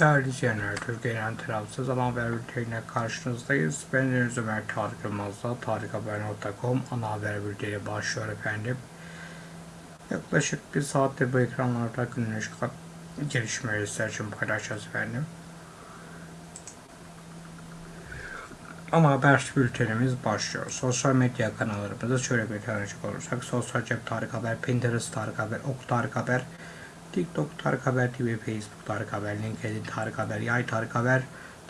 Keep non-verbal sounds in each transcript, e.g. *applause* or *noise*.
Değerli izleyenler, Türkiye'nin tarafsız ana haber bülteniyle karşınızdayız. Ben Deniz Ömer Tarık Yılmaz'la tarikhaber.com ana haber bülteni başlıyor efendim. Yaklaşık bir saattir bu ekranlarda günlük çıkan gelişmeleri için paylaşacağız efendim. Ama haber bültenimiz başlıyor. Sosyal medya kanallarımızda şöyle bir tanecik olursak. Sosyal Cep Tarık Haber, Pinterest Tarık Haber, Ok Tarık Haber, TikTok Tarık Haber TV, Facebook Tarık Haber, LinkedIn Tarık Haber, Yay Tarık Haber,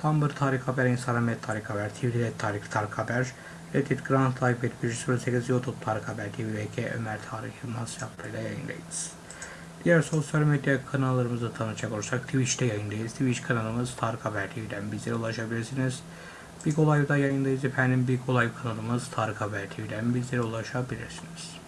Tumblr Tarık Haber, Instagram Tarık Haber, Twitter Tarık Tarık Haber, Reddit Grand et 108 YouTube Tarık Haber TV, VK Ömer Tarık Yılmaz yaptığıyla yayındayız. Diğer sosyal medya kanallarımızı tanıcak olursak Twitch'te yayındayız. Twitch kanalımız Tarık Haber TV'den bizlere ulaşabilirsiniz. Big Olay'da yayındayız efendim. Big Olay kanalımız Tarık Haber TV'den bizlere ulaşabilirsiniz.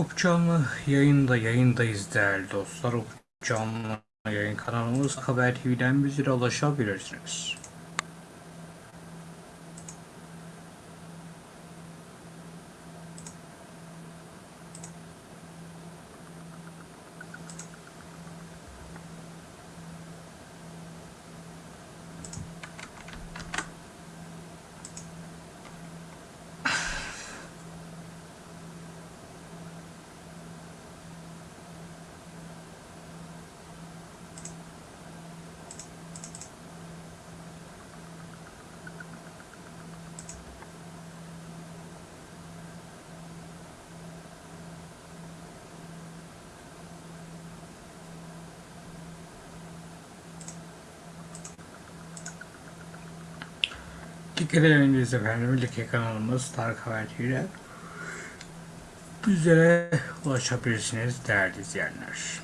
Up canlı yayında yayındayız değerli dostlar. Up canlı yayın kanalımız Haber TV'den bizlere ulaşabilirsiniz. Dikkat ediniz efendim. Like kanalımız Tarık Haber TV'den bizlere ulaşabilirsiniz değerli izleyenler.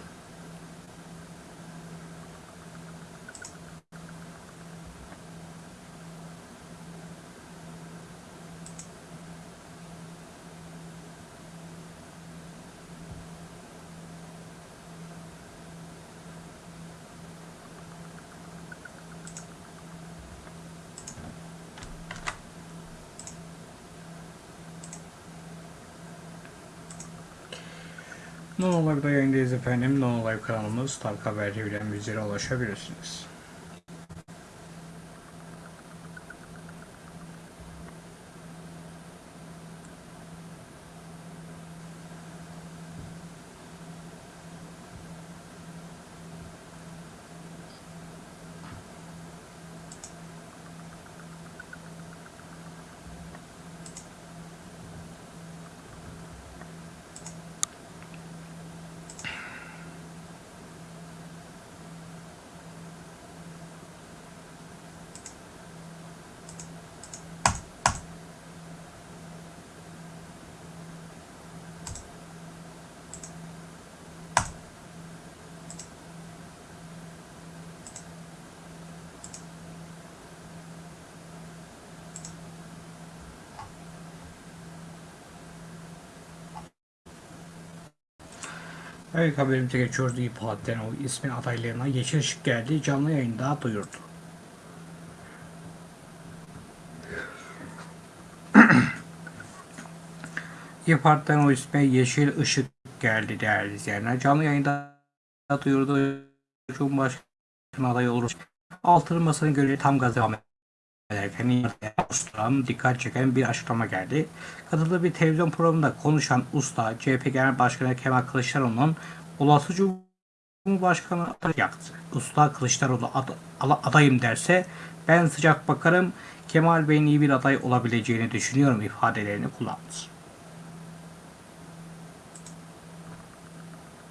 Yayındayız efendim. Live kanalımız Tarık Haber TV'den bizlere ulaşabilirsiniz. Evet haberimize geçiyoruz. İYİ Parti'den o ismin adaylarına yeşil ışık geldi. Canlı yayında duyurdu. *clears throat* İYİ Parti'den o isme yeşil ışık geldi değerli izleyenler. Canlı yayında duyurdu. Cumhurbaşkanı adayı olur. Altılı Masa'nın görevi tam gaz devam ederken oluşturan dikkat çeken bir açıklama geldi. Katıldığı bir televizyon programında konuşan usta CHP Genel Başkanı Kemal Kılıçdaroğlu'nun olası Cumhurbaşkanı adayı yaktı. Usta Kılıçdaroğlu ad, adayım derse ben sıcak bakarım Kemal Bey'in iyi bir aday olabileceğini düşünüyorum ifadelerini kullandı.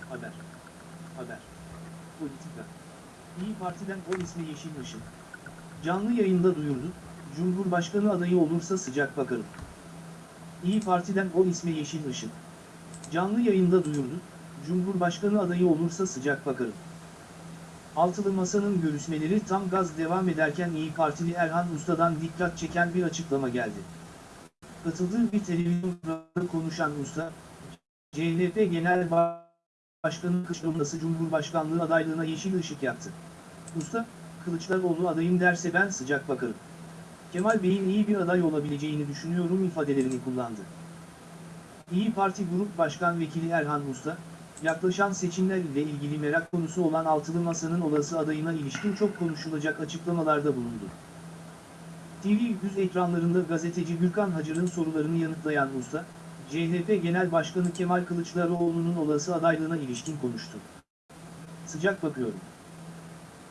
Haber. Haber. Politika. İyi Parti'den o ismi Yeşil Işık. Canlı yayında duyurdu, Cumhurbaşkanı adayı olursa sıcak bakarım. İyi Parti'den o ismi Yeşil Işık. Canlı yayında duyurdu, Cumhurbaşkanı adayı olursa sıcak bakarım. Altılı Masa'nın görüşmeleri tam gaz devam ederken İyi Partili Erhan Usta'dan dikkat çeken bir açıklama geldi. Katıldığı bir televizyon programında konuşan Usta, CHP Genel Başkanı Kılıçdaroğlu Cumhurbaşkanlığı adaylığına yeşil ışık yaktı. Usta, Kılıçdaroğlu adayım derse ben sıcak bakarım. Kemal Bey'in iyi bir aday olabileceğini düşünüyorum ifadelerini kullandı. İyi Parti Grup Başkan Vekili Erhan Usta, yaklaşan seçimler ile ilgili merak konusu olan Altılı Masa'nın olası adayına ilişkin çok konuşulacak açıklamalarda bulundu. TV100 ekranlarında gazeteci Gürkan Hacır'ın sorularını yanıtlayan Usta, CHP Genel Başkanı Kemal Kılıçdaroğlu'nun olası adaylığına ilişkin konuştu. Sıcak bakıyorum.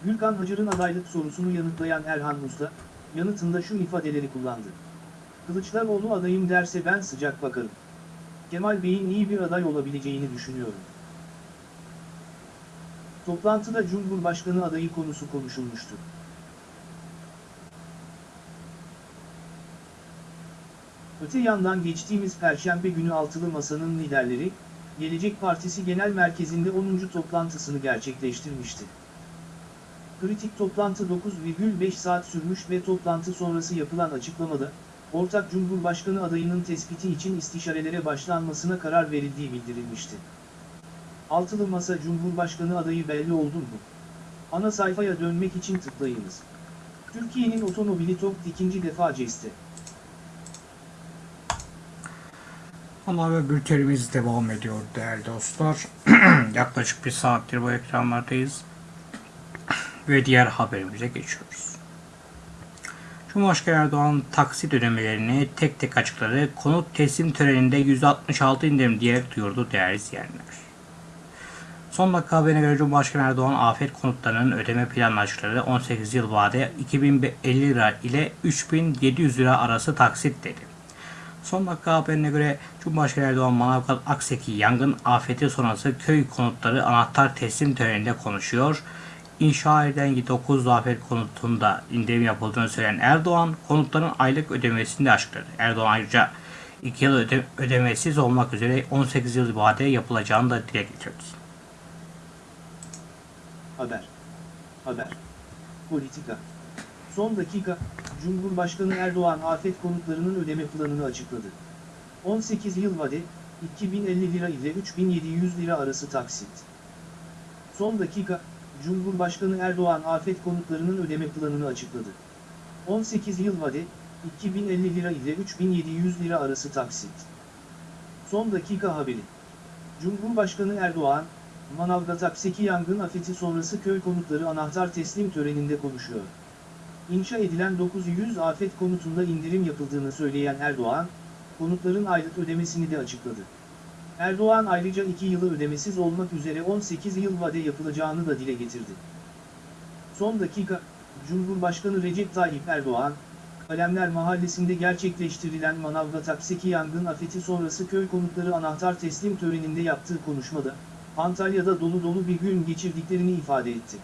Gürkan Hacır'ın adaylık sorusunu yanıtlayan Erhan Usta, yanıtında şu ifadeleri kullandı. Kılıçdaroğlu adayım derse ben sıcak bakarım. Kemal Bey'in iyi bir aday olabileceğini düşünüyorum. Toplantıda Cumhurbaşkanı adayı konusu konuşulmuştu. Öte yandan geçtiğimiz Perşembe günü Altılı Masa'nın liderleri, Gelecek Partisi Genel Merkezi'nde 10. toplantısını gerçekleştirmişti. Kritik toplantı 9,5 saat sürmüş ve toplantı sonrası yapılan açıklamada, ortak Cumhurbaşkanı adayının tespiti için istişarelere başlanmasına karar verildiği bildirilmişti. Altılı Masa Cumhurbaşkanı adayı belli oldu mu? Ana sayfaya dönmek için tıklayınız. Türkiye'nin otomobili TOG ikinci defa CES'te. Ana haber bültenimiz devam ediyor değerli dostlar. *clears throat* Yaklaşık bir saattir bu ekranlardayız. Ve diğer haberimize geçiyoruz. Cumhurbaşkanı Erdoğan taksit ödemelerini tek tek açıkladı. Konut teslim töreninde %66 indirim diyerek duyurdu değerli izleyenler. Son dakika haberine göre Cumhurbaşkanı Erdoğan afet konutlarının ödeme planını açıkladı. 18 yıl vade 2050 lira ile 3700 lira arası taksit dedi. Son dakika haberine göre Cumhurbaşkanı Erdoğan Manavgat Akseki yangın afeti sonrası köy konutları anahtar teslim töreninde konuşuyor. İnşa edilen 9 afet konutunda indirim yapıldığını söyleyen Erdoğan konutların aylık ödemesini de açıkladı. Erdoğan ayrıca 2 yıl öde ödemesiz olmak üzere 18 yıl vade yapılacağını da dile getirdi. Haber. Haber. Politika. Son dakika, Cumhurbaşkanı Erdoğan afet konutlarının ödeme planını açıkladı. 18 yıl vade, 2050 lira ile 3700 lira arası taksit. Son dakika, Cumhurbaşkanı Erdoğan afet konutlarının ödeme planını açıkladı. 18 yıl vade, 2050 lira ile 3700 lira arası taksit. Son dakika haberi. Cumhurbaşkanı Erdoğan, Manavgat Akseki yangın afeti sonrası köy konutları anahtar teslim töreninde konuşuyor. İnşa edilen 900 afet konutunda indirim yapıldığını söyleyen Erdoğan, konutların aylık ödemesini de açıkladı. Erdoğan ayrıca 2 yılı ödemesiz olmak üzere 18 yıl vade yapılacağını da dile getirdi. Son dakika, Cumhurbaşkanı Recep Tayyip Erdoğan, Kalemler Mahallesi'nde gerçekleştirilen Manavgat Akseki yangın afeti sonrası köy konutları anahtar teslim töreninde yaptığı konuşmada, Antalya'da dolu dolu bir gün geçirdiklerini ifade etti.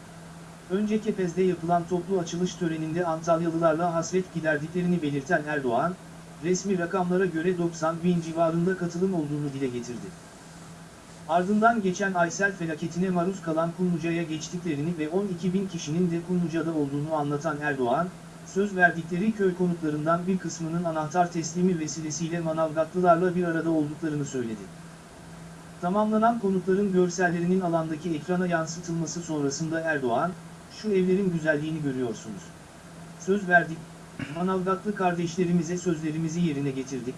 Önce Kepez'de yapılan toplu açılış töreninde Antalyalılarla hasret giderdiklerini belirten Erdoğan, resmi rakamlara göre 90 bin civarında katılım olduğunu dile getirdi. Ardından geçen Aysel felaketine maruz kalan Kumluca'ya geçtiklerini ve 12 bin kişinin de Kumluca'da olduğunu anlatan Erdoğan, söz verdikleri köy konutlarından bir kısmının anahtar teslimi vesilesiyle Manavgatlılarla bir arada olduklarını söyledi. Tamamlanan konutların görsellerinin alandaki ekrana yansıtılması sonrasında Erdoğan, şu evlerin güzelliğini görüyorsunuz. Söz verdik, Manavgatlı kardeşlerimize sözlerimizi yerine getirdik.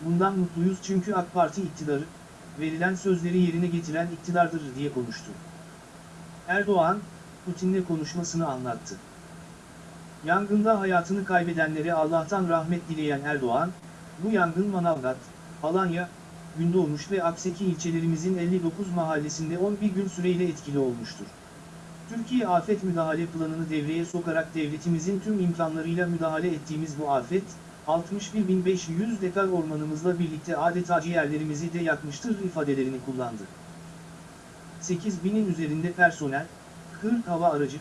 Bundan mutluyuz çünkü AK Parti iktidarı, verilen sözleri yerine getiren iktidardır diye konuştu. Erdoğan, Putin'le konuşmasını anlattı. Yangında hayatını kaybedenlere Allah'tan rahmet dileyen Erdoğan, bu yangın Manavgat, Alanya, Gündoğmuş ve Akseki ilçelerimizin 59 mahallesinde 11 gün süreyle etkili olmuştur. Türkiye Afet Müdahale Planı'nı devreye sokarak devletimizin tüm imkanlarıyla müdahale ettiğimiz bu afet, 61.500 dekar ormanımızla birlikte adeta ciğerlerimizi de yakmıştır ifadelerini kullandı. 8000'in üzerinde personel, 40 hava aracı,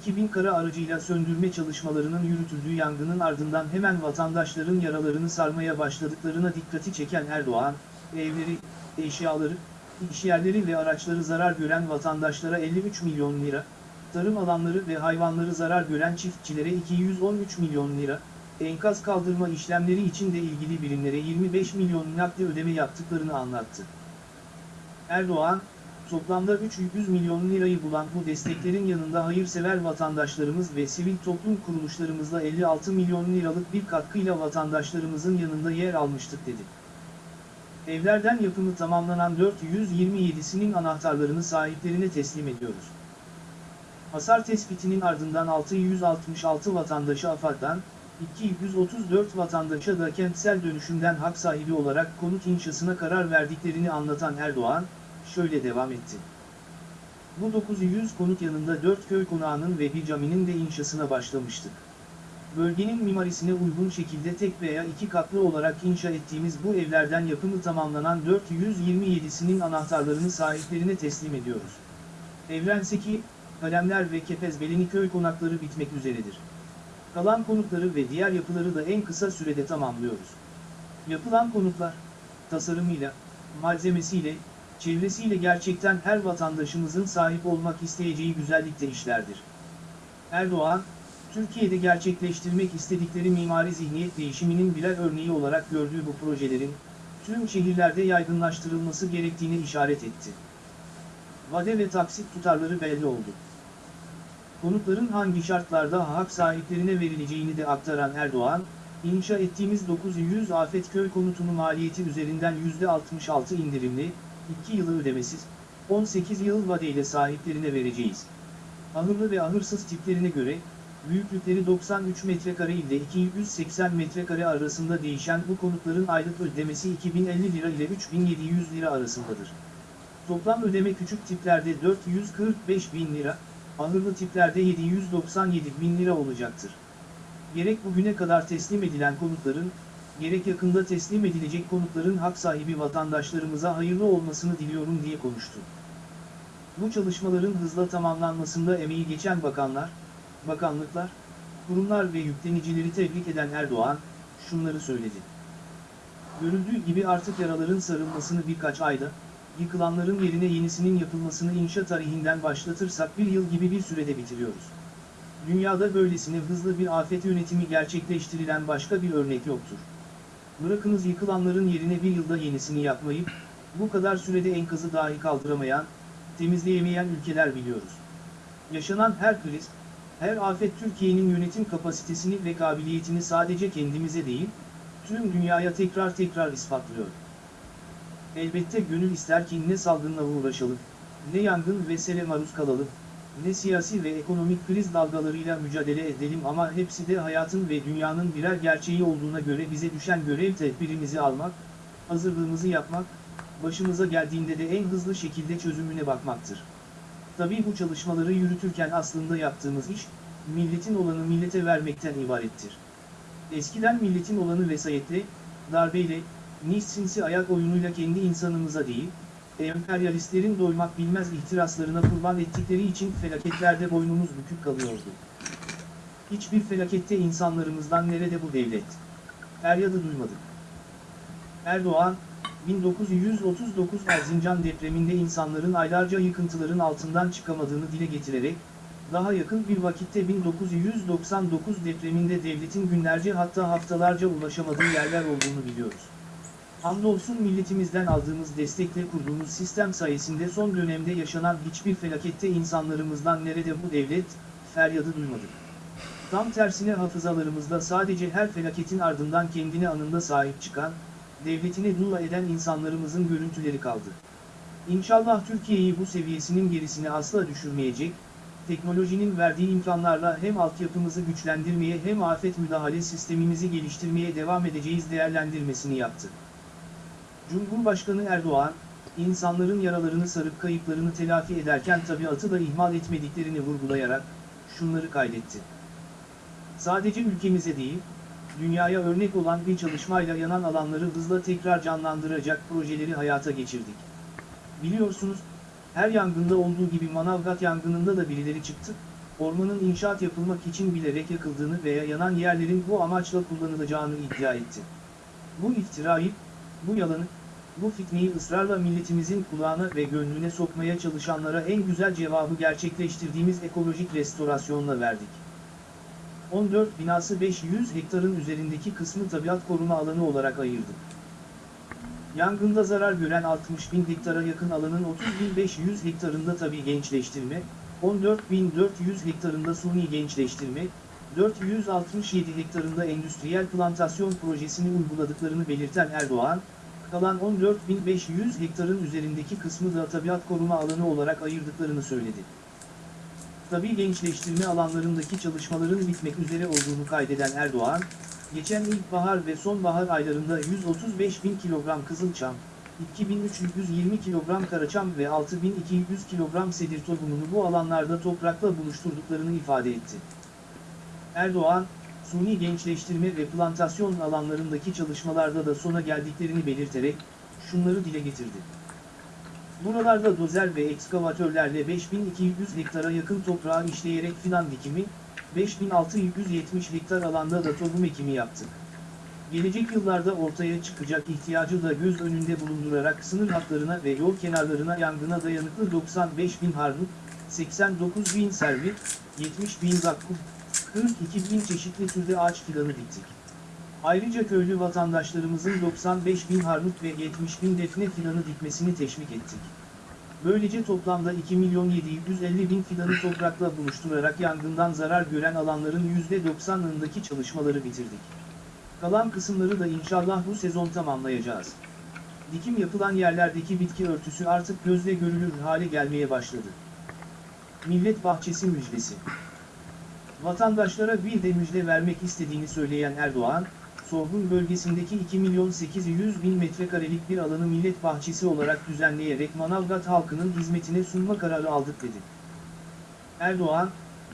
2000 kara aracıyla söndürme çalışmalarının yürütüldüğü yangının ardından hemen vatandaşların yaralarını sarmaya başladıklarına dikkati çeken Erdoğan, evleri, eşyaları, işyerleri ve araçları zarar gören vatandaşlara 53 milyon lira, tarım alanları ve hayvanları zarar gören çiftçilere 213 milyon lira, enkaz kaldırma işlemleri için de ilgili birimlere 25 milyon nakdi ödeme yaptıklarını anlattı. Erdoğan, toplamda 300 milyon lirayı bulan bu desteklerin yanında hayırsever vatandaşlarımız ve sivil toplum kuruluşlarımızla 56 milyon liralık bir katkıyla vatandaşlarımızın yanında yer almıştık dedi. Evlerden yapımı tamamlanan 427'sinin anahtarlarını sahiplerine teslim ediyoruz. Hasar tespitinin ardından 666 vatandaşı AFAD'dan, 234 vatandaşa da kentsel dönüşümden hak sahibi olarak konut inşasına karar verdiklerini anlatan Erdoğan, şöyle devam etti. Bu 900 konut yanında 4 köy konağının ve bir caminin de inşasına başlamıştık. Bölgenin mimarisine uygun şekilde tek veya iki katlı olarak inşa ettiğimiz bu evlerden yapımı tamamlanan 427'sinin anahtarlarını sahiplerine teslim ediyoruz. Evrenseki, Kalemler ve Kepezbelini köy konakları bitmek üzeredir. Kalan konutları ve diğer yapıları da en kısa sürede tamamlıyoruz. Yapılan konutlar, tasarımıyla, malzemesiyle, çevresiyle gerçekten her vatandaşımızın sahip olmak isteyeceği güzellikte işlerdir. Erdoğan, Türkiye'de gerçekleştirmek istedikleri mimari zihniyet değişiminin birer örneği olarak gördüğü bu projelerin, tüm şehirlerde yaygınlaştırılması gerektiğini işaret etti. Vade ve taksit tutarları belli oldu. Konutların hangi şartlarda hak sahiplerine verileceğini de aktaran Erdoğan, inşa ettiğimiz 900 afet köy konutunu maliyeti üzerinden %66 indirimli, 2 yılı ödemesiz, 18 yıl vadeyle sahiplerine vereceğiz. Ahırlı ve ahırsız tiplerine göre, büyüklükleri 93 metrekare ile 280 metrekare arasında değişen bu konutların aylık ödemesi 2050 lira ile 3700 lira arasındadır. Toplam ödeme küçük tiplerde 445 bin lira, ahırlı tiplerde 797 bin lira olacaktır. Gerek bugüne kadar teslim edilen konutların, gerek yakında teslim edilecek konutların hak sahibi vatandaşlarımıza hayırlı olmasını diliyorum diye konuştu. Bu çalışmaların hızla tamamlanmasında emeği geçen bakanlar, bakanlıklar, kurumlar ve yüklenicileri tebrik eden Erdoğan, şunları söyledi. Görüldüğü gibi artık yaraların sarılmasını birkaç ayda, yıkılanların yerine yenisinin yapılmasını inşa tarihinden başlatırsak bir yıl gibi bir sürede bitiriyoruz. Dünyada böylesine hızlı bir afet yönetimi gerçekleştirilen başka bir örnek yoktur. Bırakınız yıkılanların yerine bir yılda yenisini yapmayıp, bu kadar sürede enkazı dahi kaldıramayan, temizleyemeyen ülkeler biliyoruz. Yaşanan her kriz, her afet Türkiye'nin yönetim kapasitesini ve kabiliyetini sadece kendimize değil, tüm dünyaya tekrar tekrar ispatlıyor. Elbette gönül ister ki ne salgınla uğraşalım, ne yangın ve sele maruz kalalım, ne siyasi ve ekonomik kriz dalgalarıyla mücadele edelim ama hepsi de hayatın ve dünyanın birer gerçeği olduğuna göre bize düşen görev tedbirimizi almak, hazırlığımızı yapmak, başımıza geldiğinde de en hızlı şekilde çözümüne bakmaktır. Tabii bu çalışmaları yürütürken aslında yaptığımız iş, milletin olanı millete vermekten ibarettir. Eskiden milletin olanı vesayetle, darbeyle, nice sinsi ayak oyunuyla kendi insanımıza değil, emperyalistlerin doymak bilmez ihtiraslarına kurban ettikleri için felaketlerde boynumuz bükük kalıyordu. Hiçbir felakette insanlarımızdan nerede bu devlet? Feryadı duymadık. Erdoğan, 1939 Erzincan depreminde insanların aylarca yıkıntıların altından çıkamadığını dile getirerek, daha yakın bir vakitte 1999 depreminde devletin günlerce hatta haftalarca ulaşamadığı yerler olduğunu biliyoruz. Hamdolsun milletimizden aldığımız destekle kurduğumuz sistem sayesinde son dönemde yaşanan hiçbir felakette insanlarımızdan nerede bu devlet, feryadı duymadık. Tam tersine hafızalarımızda sadece her felaketin ardından kendine anında sahip çıkan, devletine dua eden insanlarımızın görüntüleri kaldı. İnşallah Türkiye'yi bu seviyesinin gerisine asla düşürmeyecek, teknolojinin verdiği imkanlarla hem altyapımızı güçlendirmeye hem afet müdahale sistemimizi geliştirmeye devam edeceğiz değerlendirmesini yaptı. Cumhurbaşkanı Erdoğan, insanların yaralarını sarıp kayıplarını telafi ederken tabiatı da ihmal etmediklerini vurgulayarak, şunları kaydetti. Sadece ülkemize değil, dünyaya örnek olan bir çalışmayla yanan alanları hızla tekrar canlandıracak projeleri hayata geçirdik. Biliyorsunuz, her yangında olduğu gibi Manavgat yangınında da birileri çıktı, ormanın inşaat yapılmak için bilerek yakıldığını veya yanan yerlerin bu amaçla kullanılacağını iddia etti. Bu iftirayı, bu yalanı, bu fitneyi ısrarla milletimizin kulağına ve gönlüne sokmaya çalışanlara en güzel cevabı gerçekleştirdiğimiz ekolojik restorasyonla verdik. 14 binası 500 hektarın üzerindeki kısmı tabiat koruma alanı olarak ayırdık. Yangında zarar gören 60 bin hektara yakın alanın 30.500 hektarında tabi gençleştirme, 14.400 hektarında suni gençleştirme, 467 hektarında endüstriyel plantasyon projesini uyguladıklarını belirten Erdoğan, kalan 14.500 hektarın üzerindeki kısmı da tabiat koruma alanı olarak ayırdıklarını söyledi. Tabi gençleştirme alanlarındaki çalışmaların bitmek üzere olduğunu kaydeden Erdoğan, geçen ilkbahar ve sonbahar aylarında 135 bin kilogram kızılçam, 2320 kilogram karaçam ve 6200 kilogram sedir tohumunu bu alanlarda toprakla buluşturduklarını ifade etti. Erdoğan, suni gençleştirme ve plantasyon alanlarındaki çalışmalarda da sona geldiklerini belirterek, şunları dile getirdi. Buralarda dozer ve ekskavatörlerle 5200 hektara yakın toprağı işleyerek fidan dikimi, 5670 hektar alanda da tohum ekimi yaptık. Gelecek yıllarda ortaya çıkacak ihtiyacı da göz önünde bulundurarak sınır hatlarına ve yol kenarlarına yangına dayanıklı 95 bin harnut, 89 bin servi, 70 bin zakkum, 42 bin çeşitli türde ağaç fidanı diktik. Ayrıca köylü vatandaşlarımızın 95 bin harnut ve 70 bin defne fidanı dikmesini teşvik ettik. Böylece toplamda 2 milyon 750 bin fidanı toprakla buluşturarak yangından zarar gören alanların %90'ındaki çalışmaları bitirdik. Kalan kısımları da inşallah bu sezon tamamlayacağız. Dikim yapılan yerlerdeki bitki örtüsü artık gözle görülür hale gelmeye başladı. Millet Bahçesi Müjdesi Vatandaşlara bir de müjde vermek istediğini söyleyen Erdoğan, Sorgun bölgesindeki 2 milyon 800 bin metrekarelik bir alanı millet bahçesi olarak düzenleyerek Manavgat halkının hizmetine sunma kararı aldık dedi. Erdoğan,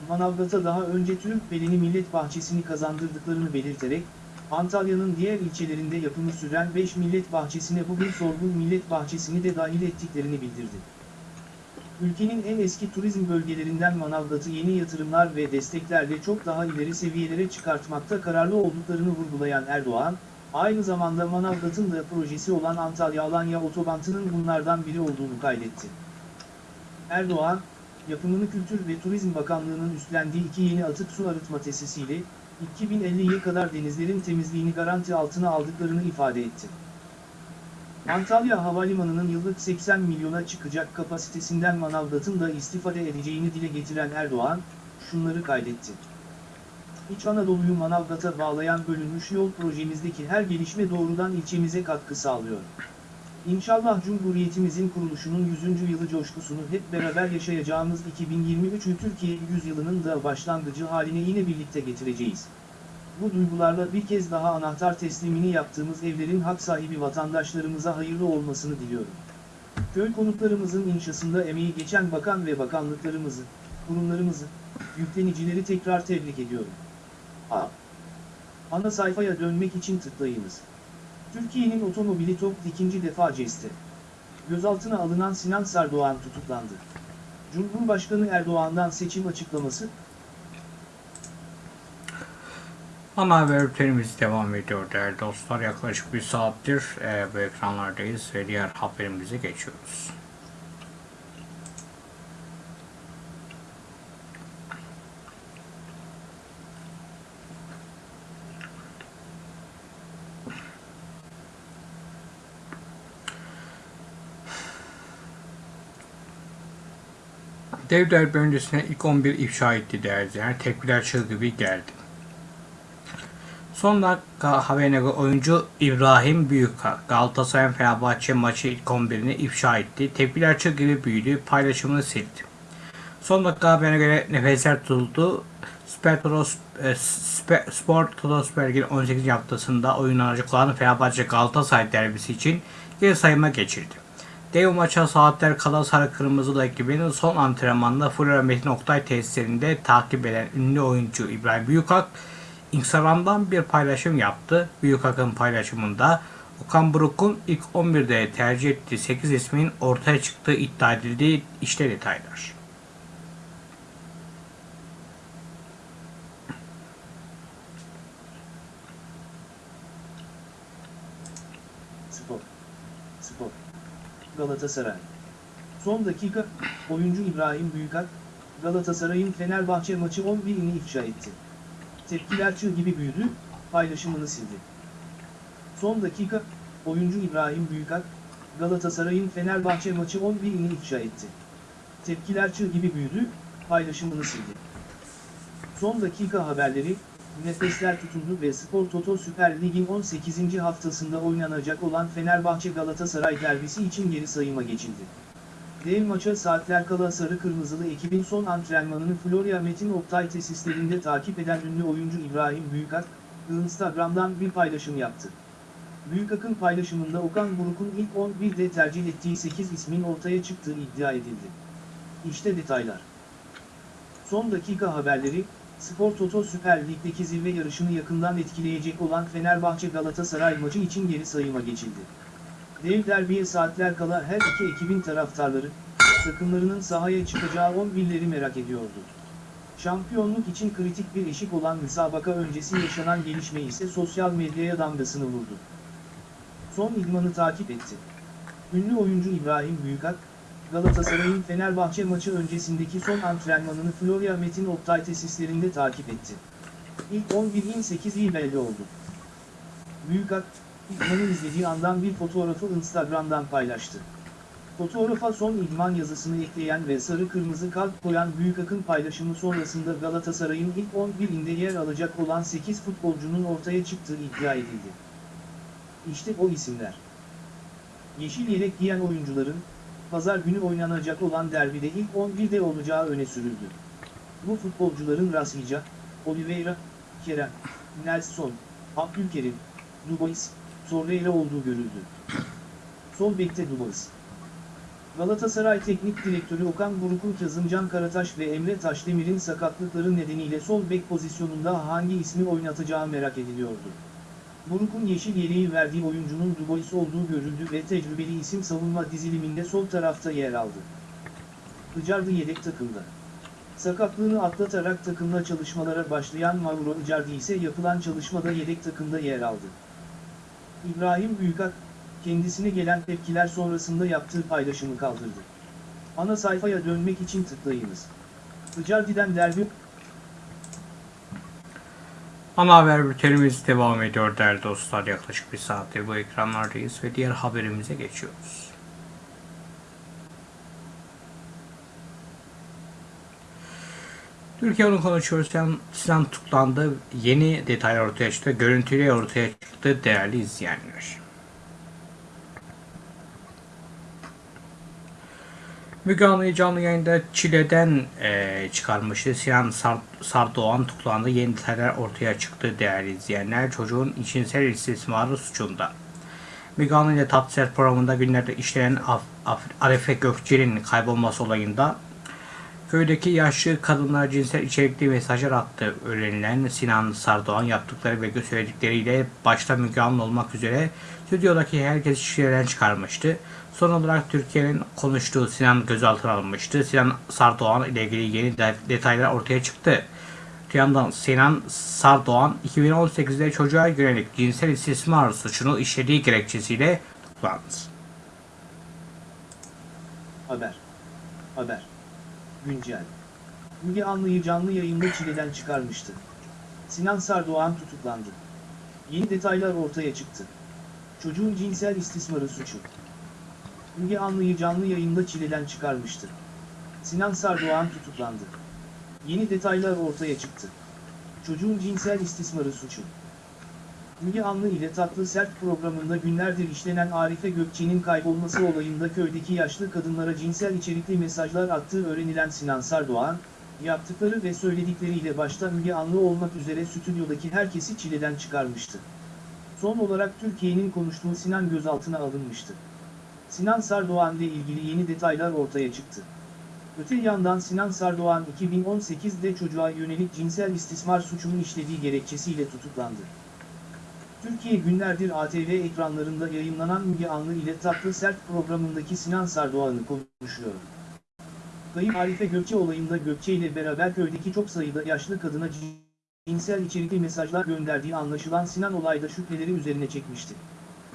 Manavgat'a daha önce Türk Beleni Millet Bahçesi'ni kazandırdıklarını belirterek, Antalya'nın diğer ilçelerinde yapımı süren 5 millet bahçesine bugün Sorgun Millet Bahçesi'ni de dahil ettiklerini bildirdi. Ülkenin en eski turizm bölgelerinden Manavgat'ı yeni yatırımlar ve desteklerle çok daha ileri seviyelere çıkartmakta kararlı olduklarını vurgulayan Erdoğan, aynı zamanda Manavgat'ın da projesi olan Antalya-Alanya otobantının bunlardan biri olduğunu kaydetti. Erdoğan, yapımını Kültür ve Turizm Bakanlığı'nın üstlendiği iki yeni atık su arıtma tesisiyle, 2050'ye kadar denizlerin temizliğini garanti altına aldıklarını ifade etti. Antalya Havalimanı'nın yıllık 80 milyona çıkacak kapasitesinden Manavgat'ın da istifade edeceğini dile getiren Erdoğan, şunları kaydetti. İç Anadolu'yu Manavgat'a bağlayan bölünmüş yol projemizdeki her gelişme doğrudan ilçemize katkı sağlıyor. İnşallah Cumhuriyetimizin kuruluşunun 100. yılı coşkusunu hep beraber yaşayacağımız 2023 Türkiye yüzyılının da başlangıcı haline yine birlikte getireceğiz. Bu duygularla bir kez daha anahtar teslimini yaptığımız evlerin hak sahibi vatandaşlarımıza hayırlı olmasını diliyorum. Köy konutlarımızın inşasında emeği geçen bakan ve bakanlıklarımızı, kurumlarımızı, yüklenicileri tekrar tebrik ediyorum. A. Ana sayfaya dönmek için tıklayınız. Türkiye'nin otomobili TOG ikinci defa ceste. Gözaltına alınan Sinan Sardoğan tutuklandı. Cumhurbaşkanı Erdoğan'dan seçim açıklaması, Ana haber bültenimiz devam ediyor değerli dostlar. Yaklaşık bir saattir e, bu ekranlardayız ve diğer haberimize geçiyoruz. Dev derbi öncesine ilk 11 ifşa etti değerli izleyenler. Tepkiler çığ gibi geldi. Son dakika haberine göre oyuncu İbrahim Büyükak Galatasaray Fenerbahçe maçı ilk 11'ini ifşa etti. Tepkiler çığ gibi büyüdü. Paylaşımını sildi. Son dakika haberine göre nefesler tutuldu. Spor Toto, e, Spe- Spor Toto Süper Lig'in 18. haftasında oynanacak olan Fenerbahçe Galatasaray derbisi için geri sayıma geçirdi. Dev maça saatler kala Sarı Kırmızılı ekibinin son antrenmanında Flora Metin Oktay tesislerinde takip eden ünlü oyuncu İbrahim Büyükak Instagram'dan bir paylaşım yaptı. Büyükak'ın paylaşımında Okan Buruk'un ilk 11'de tercih ettiği 8 ismin ortaya çıktığı iddia edildiği işte detaylar. Spor. Spor. Galatasaray. Son dakika, oyuncu İbrahim Büyükak, Galatasaray'ın Fenerbahçe maçı 11'ini ifşa etti. Tepkiler çığ gibi büyüdü, paylaşımını sildi. Son dakika, oyuncu İbrahim Büyükak, Galatasaray'ın Fenerbahçe maçı 11'ini ifşa etti. Tepkiler çığ gibi büyüdü, paylaşımını sildi. Son dakika haberleri, nefesler tutuldu ve Spor Toto Süper Lig'in 18. haftasında oynanacak olan Fenerbahçe Galatasaray derbisi için geri sayıma geçildi. Dev maça saatler kala sarı kırmızılı ekibin son antrenmanını Florya Metin Oktay tesislerinde takip eden ünlü oyuncu İbrahim Büyükak, Instagram'dan bir paylaşım yaptı. Büyükak'ın paylaşımında Okan Buruk'un ilk 11'de tercih ettiği 8 ismin ortaya çıktığı iddia edildi. İşte detaylar. Son dakika haberleri, Spor Toto Süper Lig'deki zirve yarışını yakından etkileyecek olan Fenerbahçe Galatasaray maçı için geri sayıma geçildi. Dev derbiye saatler kala her iki ekibin taraftarları, takımlarının sahaya çıkacağı 11'leri merak ediyordu. Şampiyonluk için kritik bir eşik olan müsabaka öncesi yaşanan gelişme ise sosyal medyaya damgasını vurdu. Son idmanı takip etti. Ünlü oyuncu İbrahim Büyükak, Galatasaray'ın Fenerbahçe maçı öncesindeki son antrenmanını Florya Metin Oktay tesislerinde takip etti. İlk 11'in 8'i belli oldu. Büyükak, idmanı izlediği andan bir fotoğrafı Instagram'dan paylaştı. Fotoğrafa son idman yazısını ekleyen ve sarı kırmızı kalp koyan Büyükak'ın paylaşımı sonrasında Galatasaray'ın ilk 11'inde yer alacak olan 8 futbolcunun ortaya çıktığı iddia edildi. İşte o isimler. Yeşil yelek giyen oyuncuların, pazar günü oynanacak olan derbide ilk 11'de olacağı öne sürüldü. Bu futbolcuların Rashica, Oliveira, Kerem, Nelson, Abdülkerim, Dubois, Torreira olduğu görüldü. Sol bekte Dubois. Galatasaray Teknik Direktörü Okan Buruk'un Kazımcan Karataş ve Emre Taşdemir'in sakatlıkları nedeniyle sol bek pozisyonunda hangi ismi oynatacağı merak ediliyordu. Buruk'un yeşil yeleği verdiği oyuncunun Dubois olduğu görüldü ve tecrübeli isim savunma diziliminde sol tarafta yer aldı. Icardi yedek takımda. Sakatlığını atlatarak takımla çalışmalara başlayan Mauro Icardi ise yapılan çalışmada yedek takımda yer aldı. İbrahim Büyükak, kendisine gelen tepkiler sonrasında yaptığı paylaşımı kaldırdı. Ana sayfaya dönmek için tıklayınız. Icardi'den derbi Ana haber bültenimiz devam ediyor değerli dostlar. Yaklaşık bir saattir bu ekranlardayız ve diğer haberimize geçiyoruz. Türkiye onu konuşuyoruz. Sinan, tutuklandı. Yeni detaylar ortaya çıktı. Görüntüleri ortaya çıktı değerli izleyenler. Müge Anlı'yı canlı yayında Çile'den eee, çıkarmıştı. Sinan Sar Sardoğan tutuklandı. Yeni detaylar ortaya çıktı değerli izleyenler. Çocuğun içinsel istismarı suçunda. Müge Anlı ile Tatlıser programında günlerde işlenen Af Af Arife Gökçe'nin kaybolması olayında köydeki yaşlı kadınlara cinsel içerikli mesajlar attığı öğrenilen Sinan Sardoğan yaptıkları ve söyledikleriyle başta Müge Anlı olmak üzere stüdyodaki herkes şişeden çıkarmıştı. Son olarak Türkiye'nin konuştuğu Sinan gözaltına alınmıştı. Sinan Sardoğan ile ilgili yeni de- detaylar ortaya çıktı. Bir yandan Sinan Sardoğan 2018'de çocuğa yönelik cinsel istismar suçunu işlediği gerekçesiyle tutuklandı. Haber. Haber. Güncel. Müge Anlı'yı canlı yayında çileden çıkarmıştı. Sinan Sardoğan tutuklandı. Yeni detaylar ortaya çıktı. Çocuğun cinsel istismarı suçu. Müge Anlı'yı canlı yayında çileden çıkarmıştı. Sinan Sardoğan tutuklandı. Yeni detaylar ortaya çıktı. Çocuğun cinsel istismarı suçu. Müge Anlı ile Tatlı Sert programında günlerdir işlenen Arife Gökçe'nin kaybolması olayında köydeki yaşlı kadınlara cinsel içerikli mesajlar attığı öğrenilen Sinan Sardoğan, yaptıkları ve söyledikleriyle başta Müge Anlı olmak üzere stüdyodaki herkesi çileden çıkarmıştı. Son olarak Türkiye'nin konuştuğu Sinan gözaltına alınmıştı. Sinan Sardoğan ile ilgili yeni detaylar ortaya çıktı. Öte yandan Sinan Sardoğan 2018'de çocuğa yönelik cinsel istismar suçunu işlediği gerekçesiyle tutuklandı. Türkiye günlerdir ATV ekranlarında yayınlanan Müge Anlı ile Tatlı Sert programındaki Sinan Sardoğan'ı konuşuyor. Kayıp Arife Gökçe olayında Gökçe ile beraber köydeki çok sayıda yaşlı kadına cinsel içerikli mesajlar gönderdiği anlaşılan Sinan olayda şüpheleri üzerine çekmişti.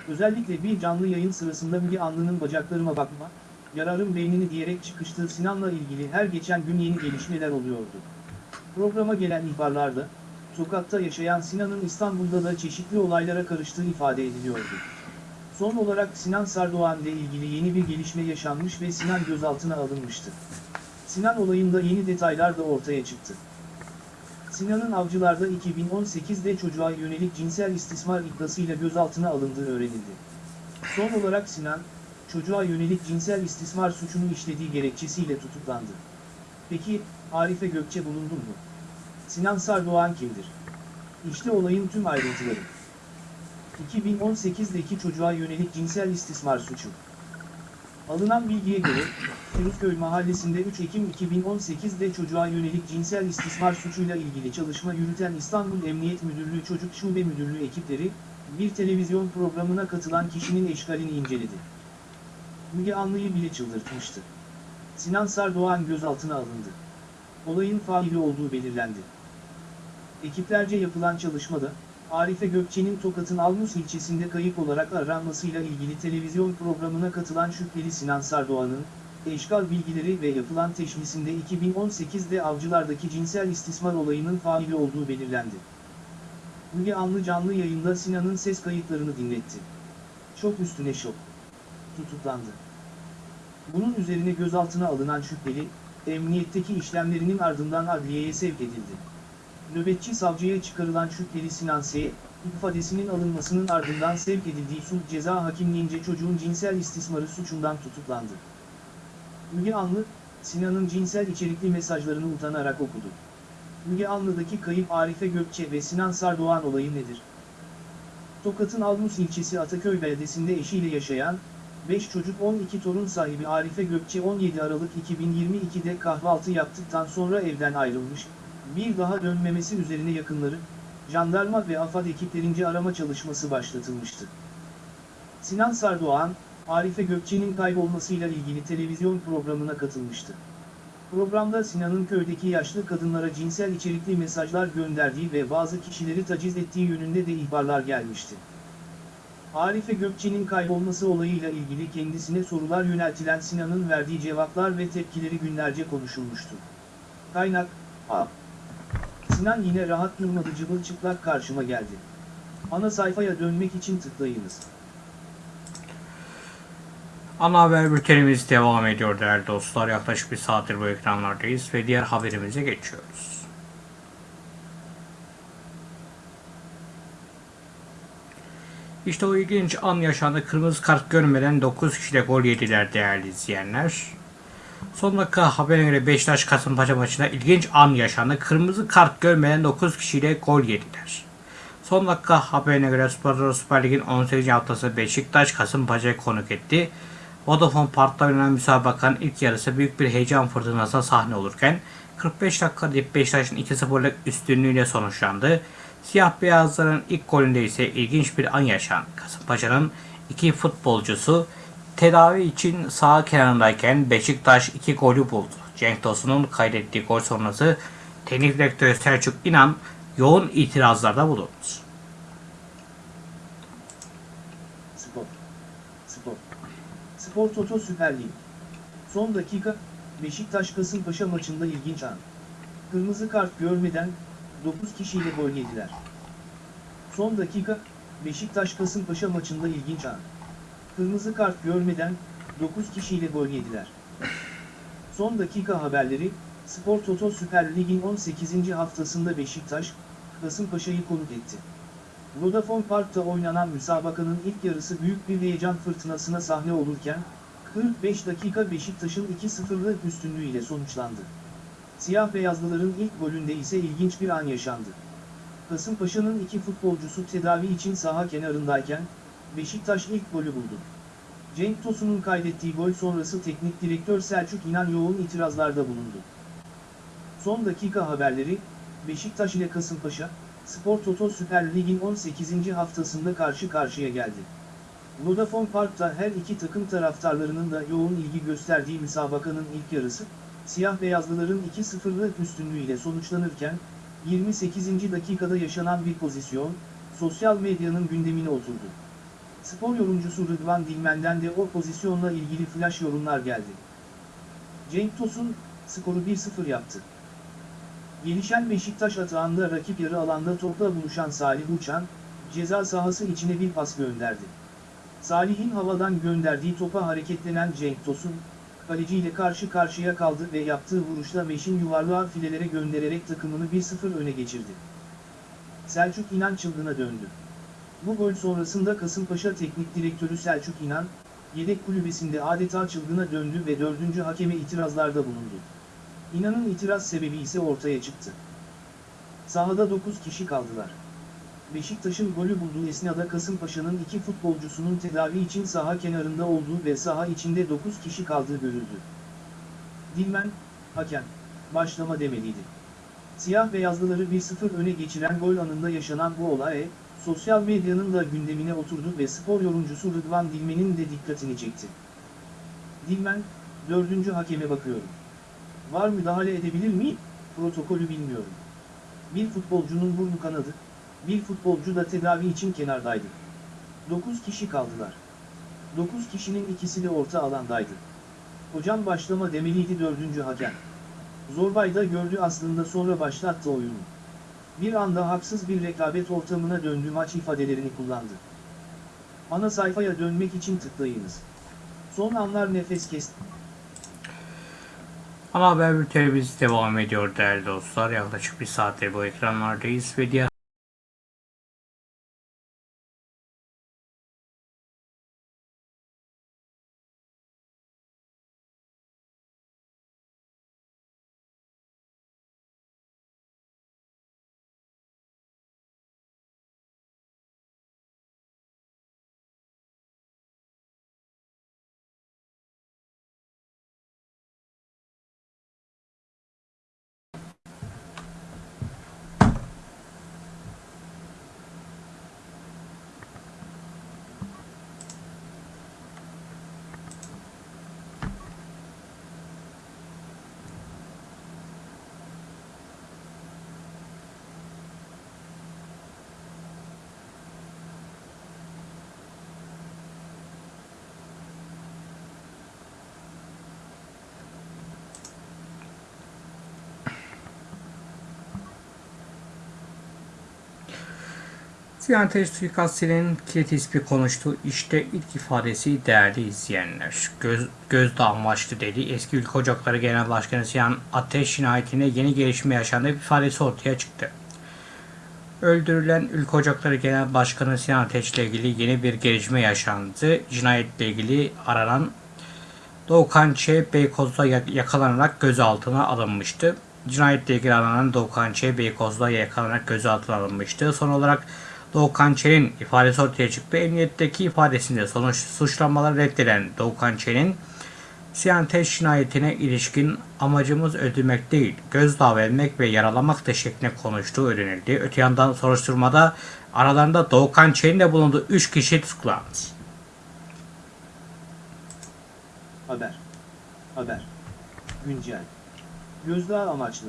Özellikle bir canlı yayın sırasında Müge Anlı'nın bacaklarıma bakma, yararım beynini diyerek çıkıştığı Sinan'la ilgili her geçen gün yeni gelişmeler oluyordu. Programa gelen ihbarlarda, Tokat'ta yaşayan Sinan'ın İstanbul'da da çeşitli olaylara karıştığı ifade ediliyordu. Son olarak Sinan Sardoğan ile ilgili yeni bir gelişme yaşanmış ve Sinan gözaltına alınmıştı. Sinan olayında yeni detaylar da ortaya çıktı. Sinan'ın avcılarda 2018'de çocuğa yönelik cinsel istismar iddiasıyla gözaltına alındığı öğrenildi. Son olarak Sinan, çocuğa yönelik cinsel istismar suçunu işlediği gerekçesiyle tutuklandı. Peki, Arife Gökçe bulundu mu? Sinan Sardoğan kimdir? İşte olayın tüm ayrıntıları. 2018'deki çocuğa yönelik cinsel istismar suçu. Alınan bilgiye göre, Firuzköy mahallesinde 3 Ekim 2018'de çocuğa yönelik cinsel istismar suçuyla ilgili çalışma yürüten İstanbul Emniyet Müdürlüğü Çocuk Şube Müdürlüğü ekipleri, bir televizyon programına katılan kişinin eşkalini inceledi. Müge Anlı'yı bile çıldırtmıştı. Sinan Sardoğan gözaltına alındı. Olayın faili olduğu belirlendi. Ekiplerce yapılan çalışmada, Arife Gökçe'nin Tokat'ın Almus ilçesinde kayıp olarak aranmasıyla ilgili televizyon programına katılan şüpheli Sinan Sardoğan'ın, eşkal bilgileri ve yapılan teşhisinde 2018'de avcılardaki cinsel istismar olayının faili olduğu belirlendi. Müge Anlı canlı yayında Sinan'ın ses kayıtlarını dinletti. Çok üstüne şok. Tutuklandı. Bunun üzerine gözaltına alınan şüpheli, emniyetteki işlemlerinin ardından adliyeye sevk edildi. Nöbetçi savcıya çıkarılan şüpheli Sinan S. ifadesinin alınmasının ardından sevk edildiği sulh ceza hakimliğince çocuğun cinsel istismarı suçundan tutuklandı. Müge Anlı, Sinan'ın cinsel içerikli mesajlarını utanarak okudu. Müge Anlı'daki kayıp Arife Gökçe ve Sinan Sardoğan olayı nedir? Tokat'ın Almus ilçesi Ataköy beldesinde eşiyle yaşayan, 5 çocuk 12 torun sahibi Arife Gökçe 17 Aralık 2022'de kahvaltı yaptıktan sonra evden ayrılmış, bir daha dönmemesi üzerine yakınları, jandarma ve AFAD ekiplerince arama çalışması başlatılmıştı. Sinan Sardoğan, Arife Gökçe'nin kaybolmasıyla ilgili televizyon programına katılmıştı. Programda Sinan'ın köydeki yaşlı kadınlara cinsel içerikli mesajlar gönderdiği ve bazı kişileri taciz ettiği yönünde de ihbarlar gelmişti. Arife Gökçe'nin kaybolması olayıyla ilgili kendisine sorular yöneltilen Sinan'ın verdiği cevaplar ve tepkileri günlerce konuşulmuştu. Kaynak, A. Sinan yine rahat durmadı çıplak karşıma geldi. Ana sayfaya dönmek için tıklayınız. Ana haber bültenimiz devam ediyor değerli dostlar. Yaklaşık bir saattir bu ekranlardayız ve diğer haberimize geçiyoruz. İşte o ilginç an yaşandı. Kırmızı kart görmeden 9 kişiyle gol yediler değerli izleyenler. Son dakika haberine göre Beşiktaş Kasımpaşa maçında ilginç an yaşandı. Kırmızı kart görmeden 9 kişiyle gol yediler. Son dakika haberine göre Spor Süper Lig'in 18. haftası Beşiktaş Kasımpaşa'yı konuk etti. Vodafone Park'ta oynanan müsabakanın ilk yarısı büyük bir heyecan fırtınasına sahne olurken 45 dakika deyip Beşiktaş'ın 2-0'lık üstünlüğüyle sonuçlandı. Siyah beyazların ilk golünde ise ilginç bir an yaşandı. Kasımpaşa'nın iki futbolcusu tedavi için sağ kenarındayken Beşiktaş iki golü buldu. Cenk Tosun'un kaydettiği gol sonrası teknik direktör Selçuk İnan yoğun itirazlarda bulundu. Spor. Spor. Spor Toto Süper Lig. Son dakika, Beşiktaş Kasımpaşa maçında ilginç an. Kırmızı kart görmeden 9 kişiyle gol yediler. Son dakika, Beşiktaş Kasımpaşa maçında ilginç an. Kırmızı kart görmeden 9 kişiyle gol yediler. Son dakika haberleri, Spor Toto Süper Lig'in 18. haftasında Beşiktaş, Kasımpaşa'yı konuk etti. Vodafone Park'ta oynanan müsabakanın ilk yarısı büyük bir heyecan fırtınasına sahne olurken, 45 dakika Beşiktaş'ın 2-0'lık üstünlüğüyle sonuçlandı. Siyah beyazlıların ilk golünde ise ilginç bir an yaşandı. Kasımpaşa'nın iki futbolcusu tedavi için saha kenarındayken, Beşiktaş ilk golü buldu. Cenk Tosun'un kaydettiği gol sonrası teknik direktör Selçuk İnan yoğun itirazlarda bulundu. Son dakika haberleri, Beşiktaş ile Kasımpaşa, Spor Toto Süper Lig'in 18. haftasında karşı karşıya geldi. Vodafone Park'ta her iki takım taraftarlarının da yoğun ilgi gösterdiği müsabakanın ilk yarısı, siyah beyazlıların 2-0'lık üstünlüğüyle sonuçlanırken, 28. dakikada yaşanan bir pozisyon, sosyal medyanın gündemine oturdu. Spor yorumcusu Rıdvan Dilmen'den de o pozisyonla ilgili flash yorumlar geldi. Cenk Tosun, skoru 1-0 yaptı. Gelişen Beşiktaş atağında rakip yarı alanda topla buluşan Salih Uçan, ceza sahası içine bir pas gönderdi. Salih'in havadan gönderdiği topa hareketlenen Cenk Tosun, kaleciyle karşı karşıya kaldı ve yaptığı vuruşla Meşin yuvarlığa filelere göndererek takımını 1-0 öne geçirdi. Selçuk İnan çılgına döndü. Bu gol sonrasında Kasımpaşa Teknik Direktörü Selçuk İnan, yedek kulübesinde adeta çılgına döndü ve dördüncü hakeme itirazlarda bulundu. İnan'ın itiraz sebebi ise ortaya çıktı. Sahada 9 kişi kaldılar. Beşiktaş'ın golü bulduğu esnada Kasımpaşa'nın iki futbolcusunun tedavi için saha kenarında olduğu ve saha içinde 9 kişi kaldığı görüldü. Dilmen, hakem, başlama demeliydi. Siyah beyazlıları 1-0 öne geçiren gol anında yaşanan bu olay, sosyal medyanın da gündemine oturdu ve spor yorumcusu Rıdvan Dilmen'in de dikkatini çekti. Dilmen, dördüncü hakeme bakıyorum. Var müdahale edebilir miyim? Protokolü bilmiyorum. Bir futbolcunun burnu kanadı, bir futbolcu da tedavi için kenardaydı. 9 kişi kaldılar. 9 kişinin ikisi de orta alandaydı. Hocam başlama demeliydi dördüncü hakem. Zorbay da gördü aslında sonra başlattı oyunu. Bir anda haksız bir rekabet ortamına döndü maç ifadelerini kullandı. Ana sayfaya dönmek için tıklayınız. Son anlar nefes kesti. Ana haber bültenimiz devam ediyor değerli dostlar. Yaklaşık bir saattir bu ekranlardayız ve diğer Sinan Ateş suikastinin kilit ismi konuştu. İşte ilk ifadesi değerli izleyenler. Göz, gözdağı amaçlı dedi. Eski Ülke Ocakları Genel Başkanı Sinan Ateş cinayetine yeni gelişme yaşandı ifadesi ortaya çıktı. Öldürülen Ülke Ocakları Genel Başkanı Sinan Ateş ile ilgili yeni bir gelişme yaşandı. Cinayetle ilgili aranan Doğukan Ç. Beykoz'da yakalanarak gözaltına alınmıştı. Cinayetle ilgili aranan Doğukan Ç. Beykoz'da yakalanarak gözaltına alınmıştı. Son olarak Doğukan Çelik'in ifadesi ortaya çıktı. Emniyetteki ifadesinde sonuç suçlamaları reddeden Doğukan Çelik'in Siyanteş cinayetine ilişkin amacımız öldürmek değil, gözdağı vermek ve yaralamak da şeklinde konuştuğu öğrenildi. Öte yandan soruşturmada aralarında Doğukan Çelik'in de bulunduğu 3 kişi tutuklandı. Haber. Haber. Güncel. Gözdağı amaçlı.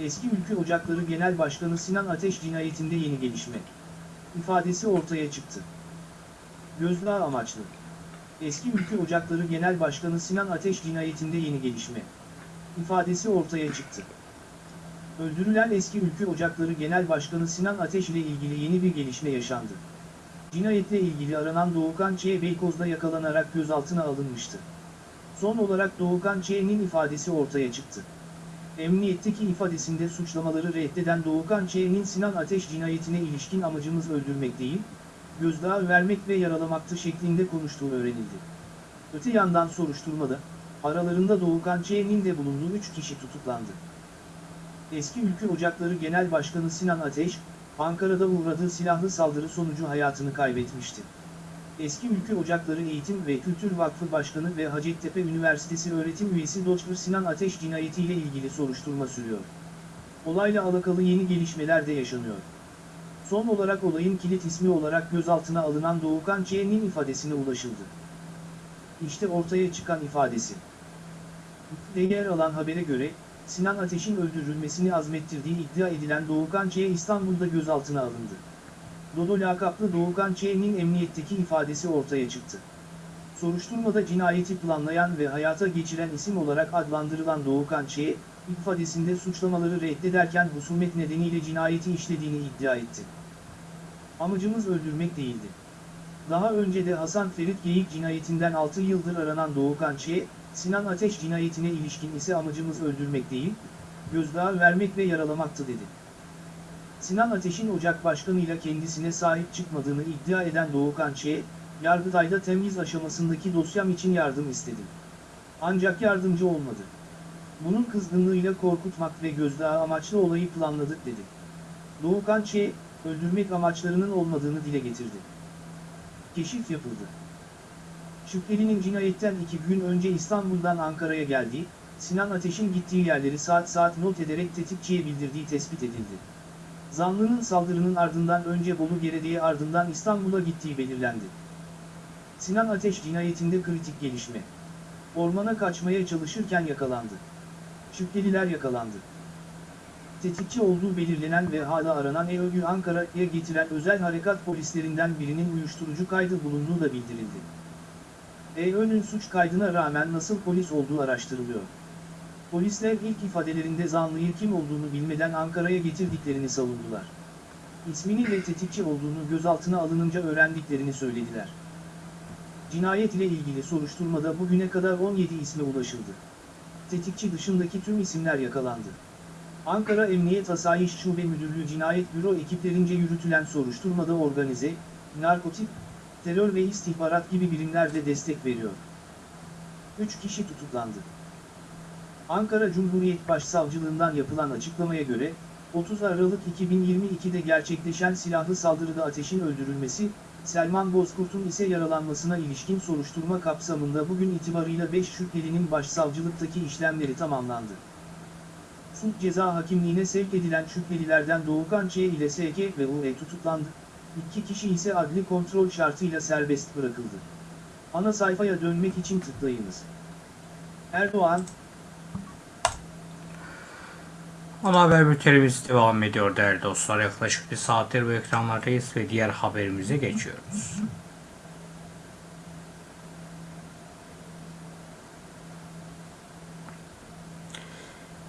Eski Ülke Ocakları Genel Başkanı Sinan Ateş cinayetinde yeni gelişme. İfadesi ortaya çıktı. Gözdağı amaçlı. Eski Ülke Ocakları Genel Başkanı Sinan Ateş cinayetinde yeni gelişme. ifadesi ortaya çıktı. Öldürülen eski Ülke Ocakları Genel Başkanı Sinan Ateş ile ilgili yeni bir gelişme yaşandı. Cinayetle ilgili aranan Doğukan Ç. Beykoz'da yakalanarak gözaltına alınmıştı. Son olarak Doğukan Ç.'nin ifadesi ortaya çıktı. Emniyetteki ifadesinde suçlamaları reddeden Doğukan Ç.'nin Sinan Ateş cinayetine ilişkin amacımız öldürmek değil, gözdağı vermek ve yaralamaktı şeklinde konuştuğu öğrenildi. Öte yandan soruşturmada, aralarında Doğukan Ç.'nin de bulunduğu 3 kişi tutuklandı. Eski Ülke Ocakları Genel Başkanı Sinan Ateş, Ankara'da uğradığı silahlı saldırı sonucu hayatını kaybetmişti. Eski Ülke Ocakları Eğitim ve Kültür Vakfı Başkanı ve Hacettepe Üniversitesi öğretim üyesi Dr. Sinan Ateş cinayetiyle ilgili soruşturma sürüyor. Olayla alakalı yeni gelişmeler de yaşanıyor. Son olarak olayın kilit ismi olarak gözaltına alınan Doğukan Ç.'nin ifadesine ulaşıldı. İşte ortaya çıkan ifadesi. De yer alan habere göre, Sinan Ateş'in öldürülmesini azmettirdiği iddia edilen Doğukan Ç. İstanbul'da gözaltına alındı. Dodo lakaplı Doğukan Ç'nin emniyetteki ifadesi ortaya çıktı. Soruşturmada cinayeti planlayan ve hayata geçiren isim olarak adlandırılan Doğukan Ç, ifadesinde suçlamaları reddederken husumet nedeniyle cinayeti işlediğini iddia etti. Amacımız öldürmek değildi. Daha önce de Hasan Ferit Geyik cinayetinden 6 yıldır aranan Doğukan Ç, Sinan Ateş cinayetine ilişkin ise amacımız öldürmek değil, gözdağı vermek ve yaralamaktı dedi. Sinan Ateş'in Ocak Başkanı'yla kendisine sahip çıkmadığını iddia eden Doğukan Ç, Yargıtay'da temyiz aşamasındaki dosyam için yardım istedim. Ancak yardımcı olmadı. Bunun kızgınlığıyla korkutmak ve gözdağı amaçlı olayı planladık dedi. Doğukan Ç, öldürmek amaçlarının olmadığını dile getirdi. Keşif yapıldı. Şüphelinin cinayetten iki gün önce İstanbul'dan Ankara'ya geldiği, Sinan Ateş'in gittiği yerleri saat saat not ederek tetikçiye bildirdiği tespit edildi. Zanlının saldırının ardından önce Bolu Gerede'ye ardından İstanbul'a gittiği belirlendi. Sinan Ateş cinayetinde kritik gelişme. Ormana kaçmaya çalışırken yakalandı. Şüpheliler yakalandı. Tetikçi olduğu belirlenen ve hala aranan EÖG'ü Ankara'ya getiren özel harekat polislerinden birinin uyuşturucu kaydı bulunduğu da bildirildi. EÖ'nün suç kaydına rağmen nasıl polis olduğu araştırılıyor. Polisler ilk ifadelerinde zanlıyı kim olduğunu bilmeden Ankara'ya getirdiklerini savundular. İsmini ve tetikçi olduğunu gözaltına alınınca öğrendiklerini söylediler. Cinayet ile ilgili soruşturmada bugüne kadar 17 isme ulaşıldı. Tetikçi dışındaki tüm isimler yakalandı. Ankara Emniyet Asayiş Şube Müdürlüğü Cinayet Büro ekiplerince yürütülen soruşturmada organize, narkotik, terör ve istihbarat gibi birimler de destek veriyor. 3 kişi tutuklandı. Ankara Cumhuriyet Başsavcılığından yapılan açıklamaya göre, 30 Aralık 2022'de gerçekleşen silahlı saldırıda ateşin öldürülmesi, Selman Bozkurt'un ise yaralanmasına ilişkin soruşturma kapsamında bugün itibarıyla 5 şüphelinin başsavcılıktaki işlemleri tamamlandı. Suç ceza hakimliğine sevk edilen şüphelilerden Doğukan Ç ile SK ve UE tutuklandı. İki kişi ise adli kontrol şartıyla serbest bırakıldı. Ana sayfaya dönmek için tıklayınız. Erdoğan, Ana haber bültenimiz devam ediyor değerli dostlar. Yaklaşık bir saattir bu ekranlardayız ve diğer haberimize geçiyoruz.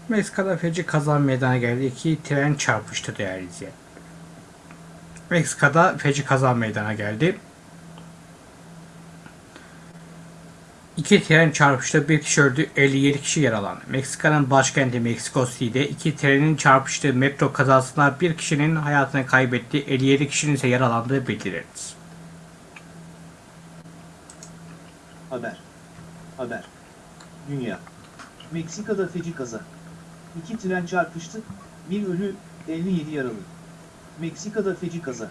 Meksika'da feci kaza meydana geldi. İki tren çarpıştı değerli izleyen. Meksika'da feci kaza meydana geldi. İki tren çarpıştı, bir kişi öldü, 57 kişi yaralandı. Meksika'nın başkenti Meksiko City'de iki trenin çarpıştığı metro kazasında bir kişinin hayatını kaybettiği, 57 kişinin ise yaralandığı bildirildi. Haber. Haber. Dünya. Meksika'da feci kaza. İki tren çarpıştı, bir ölü, 57 yaralı. Meksika'da feci kaza.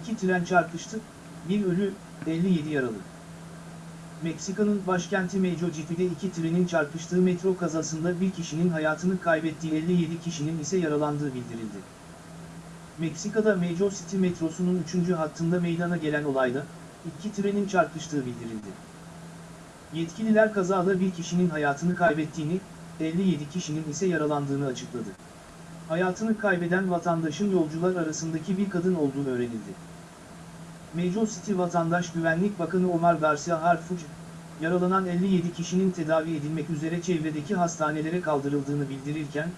İki tren çarpıştı, bir ölü, 57 yaralı. Meksika'nın başkenti Mexico City'de iki trenin çarpıştığı metro kazasında bir kişinin hayatını kaybettiği 57 kişinin ise yaralandığı bildirildi. Meksika'da Mexico City metrosunun 3. hattında meydana gelen olayda, iki trenin çarpıştığı bildirildi. Yetkililer kazada bir kişinin hayatını kaybettiğini, 57 kişinin ise yaralandığını açıkladı. Hayatını kaybeden vatandaşın yolcular arasındaki bir kadın olduğu öğrenildi. Mexico City Vatandaş Güvenlik Bakanı Omar Garcia Harfuch, yaralanan 57 kişinin tedavi edilmek üzere çevredeki hastanelere kaldırıldığını bildirirken,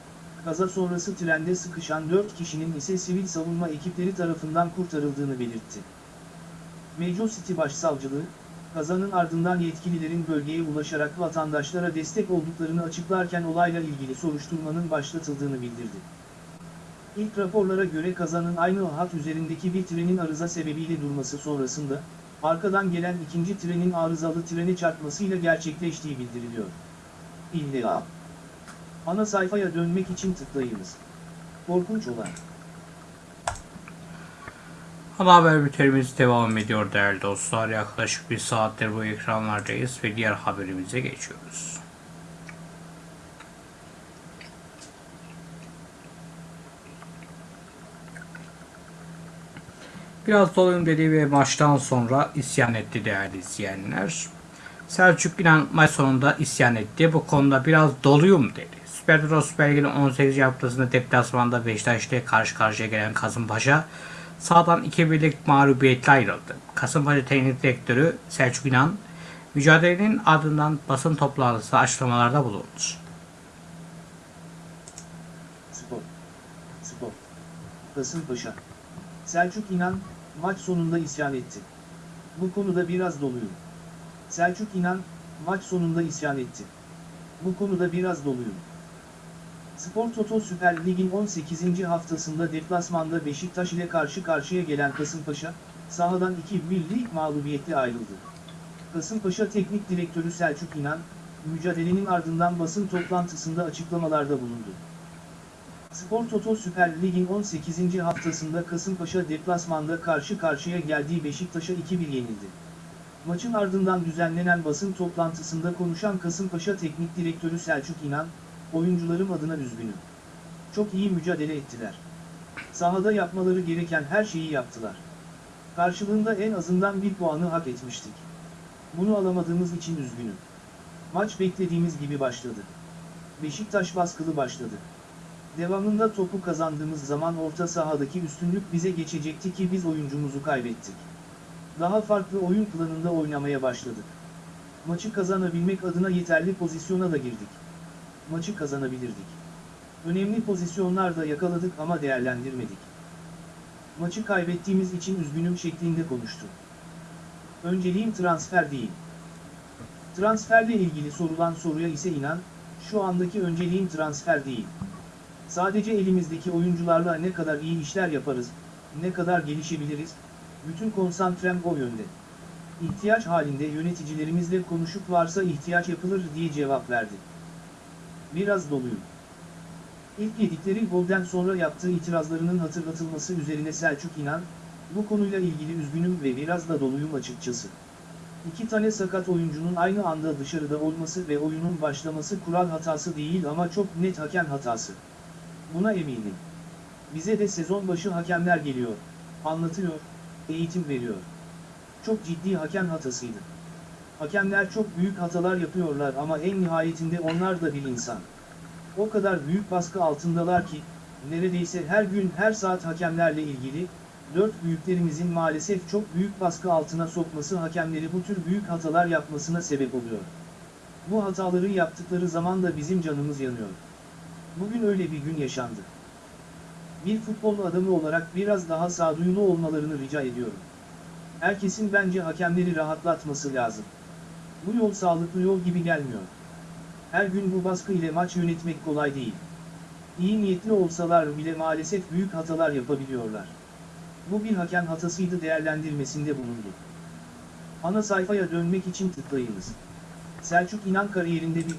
kaza sonrası trende sıkışan 4 kişinin ise sivil savunma ekipleri tarafından kurtarıldığını belirtti. Mexico City Başsavcılığı, kazanın ardından yetkililerin bölgeye ulaşarak vatandaşlara destek olduklarını açıklarken olayla ilgili soruşturmanın başlatıldığını bildirdi. İlk raporlara göre kazanın aynı hat üzerindeki bir trenin arıza sebebiyle durması sonrasında, arkadan gelen ikinci trenin arızalı trene çarpmasıyla gerçekleştiği bildiriliyor. İlla. Ana sayfaya dönmek için tıklayınız. Korkunç olay. Ana haber bültenimiz devam ediyor değerli dostlar. Yaklaşık bir saattir bu ekranlardayız ve diğer haberimize geçiyoruz. Biraz dolayım dediği ve maçtan sonra isyan etti değerli izleyenler. Selçuk İnan maç sonunda isyan etti. Bu konuda biraz doluyum dedi. Süper Lig Süper Lig'in 18. haftasında deplasmanda Beşiktaş'ta karşı karşıya gelen Kasımpaşa sahadan iki birlik mağlubiyetle ayrıldı. Kasımpaşa Teknik Direktörü Selçuk İnan, mücadelenin ardından basın toplantısı açıklamalarda bulundu. Spor. Spor. Kasımpaşa. Selçuk İnan, maç sonunda isyan etti. Bu konuda biraz doluyum. Selçuk İnan, maç sonunda isyan etti. Bu konuda biraz doluyum. Spor Toto Süper Lig'in 18. haftasında deplasmanda Beşiktaş ile karşı karşıya gelen Kasımpaşa, sahadan 2 birlik mağlubiyetle ayrıldı. Kasımpaşa Teknik Direktörü Selçuk İnan, mücadelenin ardından basın toplantısında açıklamalarda bulundu. Spor Toto Süper Lig'in 18. haftasında Kasımpaşa deplasmanda karşı karşıya geldiği Beşiktaş'a 2-1 yenildi. Maçın ardından düzenlenen basın toplantısında konuşan Kasımpaşa Teknik Direktörü Selçuk İnan, oyuncularım adına üzgünüm. Çok iyi mücadele ettiler. Sahada yapmaları gereken her şeyi yaptılar. Karşılığında en azından bir puanı hak etmiştik. Bunu alamadığımız için üzgünüm. Maç beklediğimiz gibi başladı. Beşiktaş baskılı başladı. Devamında topu kazandığımız zaman orta sahadaki üstünlük bize geçecekti ki biz oyuncumuzu kaybettik. Daha farklı oyun planında oynamaya başladık. Maçı kazanabilmek adına yeterli pozisyona da girdik. Maçı kazanabilirdik. Önemli pozisyonlar da yakaladık ama değerlendirmedik. Maçı kaybettiğimiz için üzgünüm şeklinde konuştu. Önceliğim transfer değil. Transferle ilgili sorulan soruya ise inan, şu andaki önceliğim transfer değil. Sadece elimizdeki oyuncularla ne kadar iyi işler yaparız, ne kadar gelişebiliriz, bütün konsantrem o yönde. İhtiyaç halinde yöneticilerimizle konuşup varsa ihtiyaç yapılır diye cevap verdi. Biraz doluyum. İlk yedikleri golden sonra yaptığı itirazlarının hatırlatılması üzerine Selçuk İnan, bu konuyla ilgili üzgünüm ve biraz da doluyum açıkçası. İki tane sakat oyuncunun aynı anda dışarıda olması ve oyunun başlaması kural hatası değil ama çok net hakem hatası. Buna eminim. Bize de sezon başı hakemler geliyor, anlatıyor, eğitim veriyor. Çok ciddi hakem hatasıydı. Hakemler çok büyük hatalar yapıyorlar ama en nihayetinde onlar da bir insan. O kadar büyük baskı altındalar ki, neredeyse her gün her saat hakemlerle ilgili, dört büyüklerimizin maalesef çok büyük baskı altına sokması hakemleri bu tür büyük hatalar yapmasına sebep oluyor. Bu hataları yaptıkları zaman da bizim canımız yanıyor. Bugün öyle bir gün yaşandı. Bir futbol adamı olarak biraz daha sağduyulu olmalarını rica ediyorum. Herkesin bence hakemleri rahatlatması lazım. Bu yol sağlıklı yol gibi gelmiyor. Her gün bu baskı ile maç yönetmek kolay değil. İyi niyetli olsalar bile maalesef büyük hatalar yapabiliyorlar. Bu bir hakem hatasıydı değerlendirmesinde bulundu. Ana sayfaya dönmek için tıklayınız. Selçuk İnan kariyerinde bir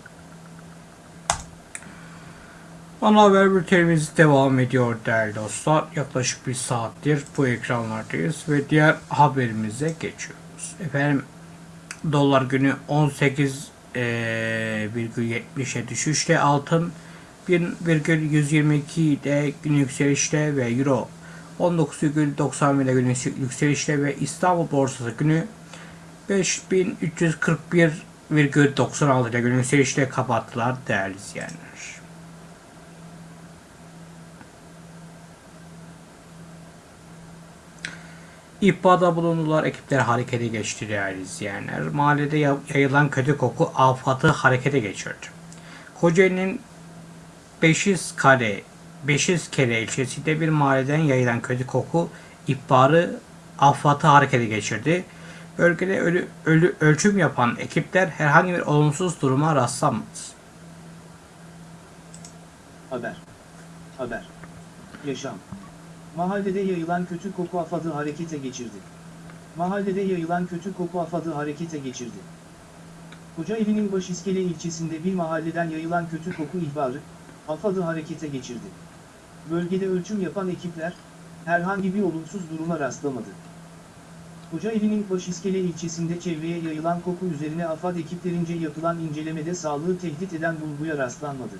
Ana haber bültenimiz devam ediyor değerli dostlar. Yaklaşık bir saattir bu ekranlardayız ve diğer haberimize geçiyoruz. Efendim dolar günü 18,70'e düşüşte altın 1,122'de gün yükselişte ve euro 19,91'de gün yükselişte ve İstanbul borsası günü 5341,96 ile gün yükselişte kapattılar değerli izleyenler. İhbarda bulundular, ekipler harekete geçti değerli izleyenler. Mahallede ya- yayılan kötü koku afatı harekete geçirdi. Kocaeli'nin Beşizkale, Beşizkere ilçesinde bir mahalleden yayılan kötü koku ihbarı afatı harekete geçirdi. Bölgede ölü, ölü, ölçüm yapan ekipler herhangi bir olumsuz duruma rastlamadı. Haber. Haber. Yaşam. Mahallede yayılan kötü koku afadı harekete geçirdi. Mahallede yayılan kötü koku afadı harekete geçirdi. Kocaeli'nin Başiskele ilçesinde bir mahalleden yayılan kötü koku ihbarı, afadı harekete geçirdi. Bölgede ölçüm yapan ekipler, herhangi bir olumsuz duruma rastlamadı. Kocaeli'nin Başiskele ilçesinde çevreye yayılan koku üzerine AFAD ekiplerince yapılan incelemede sağlığı tehdit eden bulguya rastlanmadı.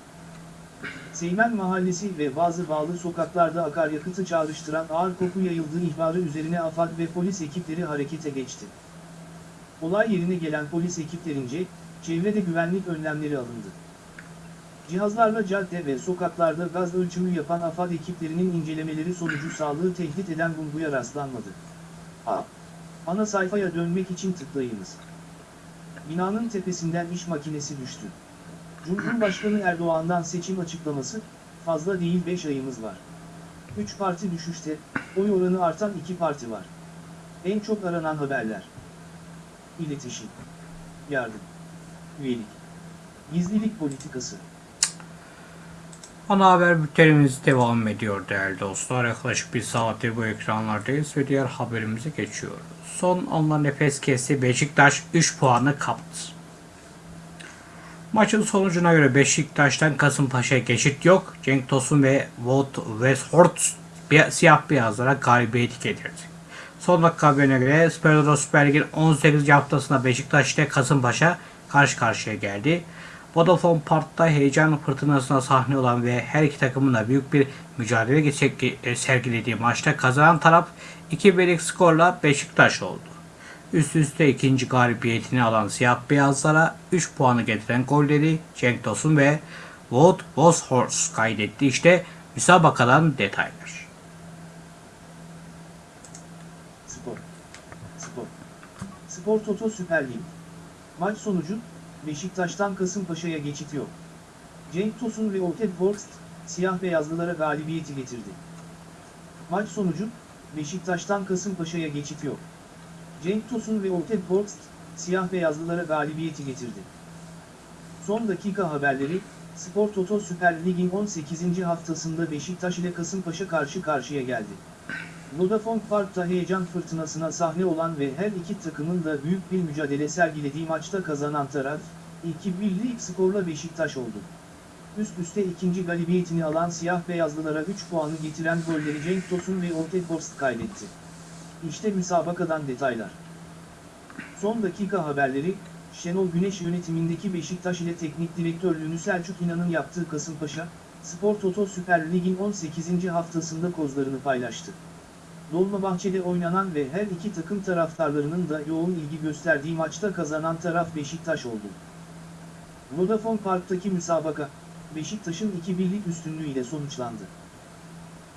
Seymen Mahallesi ve bazı bağlı sokaklarda akaryakıtı çağrıştıran ağır koku yayıldığı ihbarı üzerine AFAD ve polis ekipleri harekete geçti. Olay yerine gelen polis ekiplerince, çevrede güvenlik önlemleri alındı. Cihazlarla cadde ve sokaklarda gaz ölçümü yapan AFAD ekiplerinin incelemeleri sonucu sağlığı tehdit eden bulguya rastlanmadı. A. Ana sayfaya dönmek için tıklayınız. Binanın tepesinden iş makinesi düştü. Cumhurbaşkanı Erdoğan'dan seçim açıklaması, fazla değil 5 ayımız var. 3 parti düşüşte, oy oranı artan 2 parti var. En çok aranan haberler. İletişim. Yardım. Üyelik. Gizlilik politikası. Ana haber bültenimiz devam ediyor değerli dostlar. Yaklaşık bir saattir bu ekranlardayız ve diğer haberimize geçiyoruz. Son anla nefes kesti Beşiktaş 3 puanı kaptı. Maçın sonucuna göre Beşiktaş'tan Kasımpaşa'ya geçit yok. Cenk Tosun ve Wout Weghorst bir, siyah beyazlara galibiyeti getirdi. Son dakika haberine göre Spor Süper Lig'in 18. haftasında Beşiktaş ile Kasımpaşa karşı karşıya geldi. Vodafone Park'ta heyecan fırtınasına sahne olan ve her iki takımın da büyük bir mücadele e, sergilediği maçta kazanan taraf 2-1'lik skorla Beşiktaş oldu. Üst üste ikinci galibiyetini alan siyah beyazlara 3 puanı getiren golleri Cenk Tosun ve Wout Weghorst kaydetti. İşte müsabakadan detaylar. Spor. Spor. Spor Toto Süper Lig. Maç sonucu, Beşiktaş'tan Kasımpaşa'ya geçit yok. Cenk Tosun ve Orted Worst, siyah beyazlılara galibiyeti getirdi. Maç sonucu, Beşiktaş'tan Kasımpaşa'ya geçit yok. Cenk Tosun ve Orted Worst, siyah beyazlılara galibiyeti getirdi. Son dakika haberleri, Spor Toto Süper Lig'in 18. haftasında Beşiktaş ile Kasımpaşa karşı karşıya geldi. Vodafone Park'ta heyecan fırtınasına sahne olan ve her iki takımın da büyük bir mücadele sergilediği maçta kazanan taraf, 2-1'lik skorla Beşiktaş oldu. Üst üste ikinci galibiyetini alan siyah beyazlılara 3 puanı getiren golleri Cenk Tosun ve Orteg Borst kaydetti. İşte müsabakadan detaylar. Son dakika haberleri, Şenol Güneş yönetimindeki Beşiktaş ile teknik direktörlüğünü Selçuk İnan'ın yaptığı Kasımpaşa, Spor Toto Süper Lig'in 18. haftasında kozlarını paylaştı. Dolmabahçe'de oynanan ve her iki takım taraftarlarının da yoğun ilgi gösterdiği maçta kazanan taraf Beşiktaş oldu. Vodafone Park'taki müsabaka, Beşiktaş'ın 2-1'lik üstünlüğüyle sonuçlandı.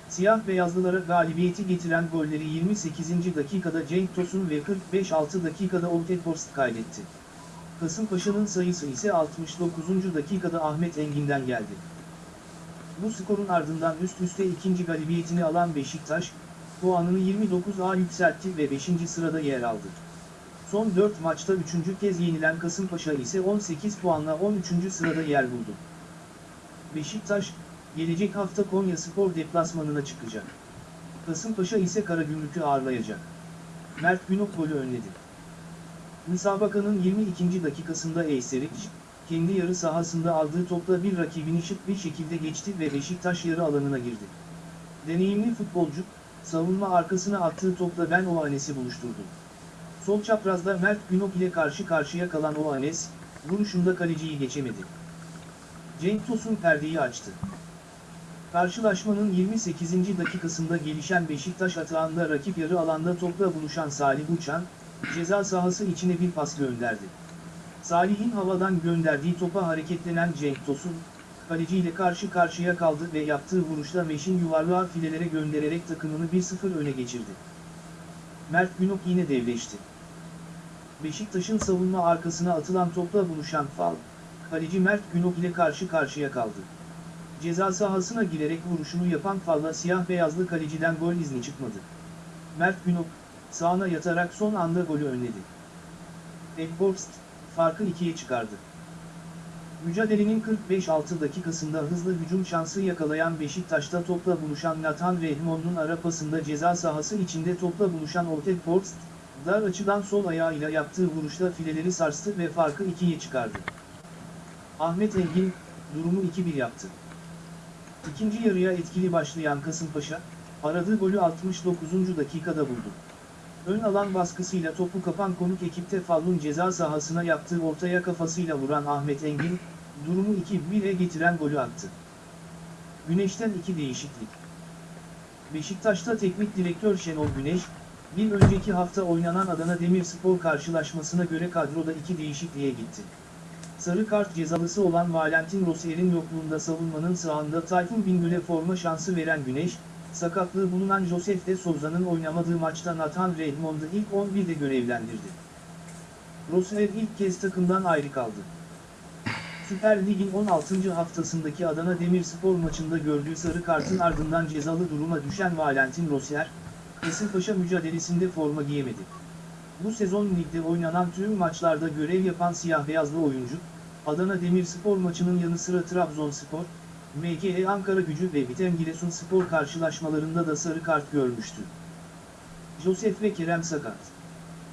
Siyah beyazlılara galibiyeti getiren golleri 28. dakikada Cenk Tosun ve 45-6 dakikada Orteg Horst kaydetti. Kasımpaşa'nın sayısı ise 69. dakikada Ahmet Engin'den geldi. Bu skorun ardından üst üste ikinci galibiyetini alan Beşiktaş, puanını 29'a yükseltti ve 5. sırada yer aldı. Son 4 maçta 3. kez yenilen Kasımpaşa ise 18 puanla 13. sırada yer buldu. Beşiktaş, gelecek hafta Konya Spor deplasmanına çıkacak. Kasımpaşa ise Karagümrük'ü ağırlayacak. Mert Günok golü önledi. Müsabakanın 22. dakikasında Eyseric, kendi yarı sahasında aldığı topla bir rakibini şık bir şekilde geçti ve Beşiktaş yarı alanına girdi. Deneyimli futbolcu, savunma arkasına attığı topla Ben Oanes'i buluşturdu. Sol çaprazda Mert Günok ile karşı karşıya kalan Oanes, vuruşunda kaleciyi geçemedi. Cenk Tosun perdeyi açtı. Karşılaşmanın 28. dakikasında gelişen Beşiktaş atağında rakip yarı alanda topla buluşan Salih Uçan, ceza sahası içine bir pas gönderdi. Salih'in havadan gönderdiği topa hareketlenen Cenk Tosun, kaleciyle karşı karşıya kaldı ve yaptığı vuruşla Meşin yuvarlığa filelere göndererek takımını 1-0 öne geçirdi. Mert Günok yine devleşti. Beşiktaş'ın savunma arkasına atılan topla buluşan Fal, kaleci Mert Günok ile karşı karşıya kaldı. Ceza sahasına girerek vuruşunu yapan Fal'la siyah beyazlı kaleciden gol izni çıkmadı. Mert Günok, sağına yatarak son anda golü önledi. Ekborst, farkı ikiye çıkardı. Mücadelenin 45-6 dakikasında hızlı hücum şansı yakalayan Beşiktaş'ta topla buluşan Nathan Rehmon'un ara pasında ceza sahası içinde topla buluşan Orteg Forst, dar açıdan sol ayağıyla yaptığı vuruşla fileleri sarstı ve farkı ikiye çıkardı. Ahmet Engin, durumu 2-1 yaptı. İkinci yarıya etkili başlayan Kasımpaşa, aradığı golü 69. dakikada buldu. Ön alan baskısıyla topu kapan konuk ekipte Fallun ceza sahasına yaptığı ortaya kafasıyla vuran Ahmet Engin, durumu 2-1'e getiren golü attı. Güneş'ten iki değişiklik. Beşiktaş'ta teknik direktör Şenol Güneş, bir önceki hafta oynanan Adana Demirspor karşılaşmasına göre kadroda iki değişikliğe gitti. Sarı kart cezalısı olan Valentin Rossier'in yokluğunda savunmanın sağında Tayfun Bingöl'e forma şansı veren Güneş, sakatlığı bulunan Josef de Souza'nın oynamadığı maçta Nathan Redmond'u ilk 11'de görevlendirdi. Rossier ilk kez takımdan ayrı kaldı. Süper Lig'in 16. haftasındaki Adana Demirspor maçında gördüğü sarı kartın ardından cezalı duruma düşen Valentin Rossier, Kasımpaşa mücadelesinde forma giyemedi. Bu sezon ligde oynanan tüm maçlarda görev yapan siyah beyazlı oyuncu, Adana Demirspor maçının yanı sıra Trabzonspor, MKE Ankara gücü ve Bitem Giresunspor karşılaşmalarında da sarı kart görmüştü. Josef ve Kerem sakat.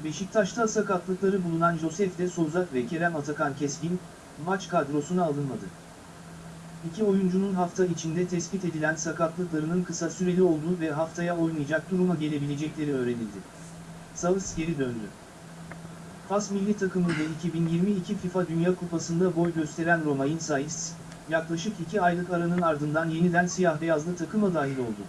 Beşiktaş'ta sakatlıkları bulunan Josef de Souza ve Kerem Atakan Keskin, maç kadrosuna alınmadı. İki oyuncunun hafta içinde tespit edilen sakatlıklarının kısa süreli olduğu ve haftaya oynayacak duruma gelebilecekleri öğrenildi. Sağız geri döndü. Fas milli takımında 2022 FIFA Dünya Kupası'nda boy gösteren Romain Saiz, yaklaşık iki aylık aranın ardından yeniden siyah beyazlı takıma dahil oldu.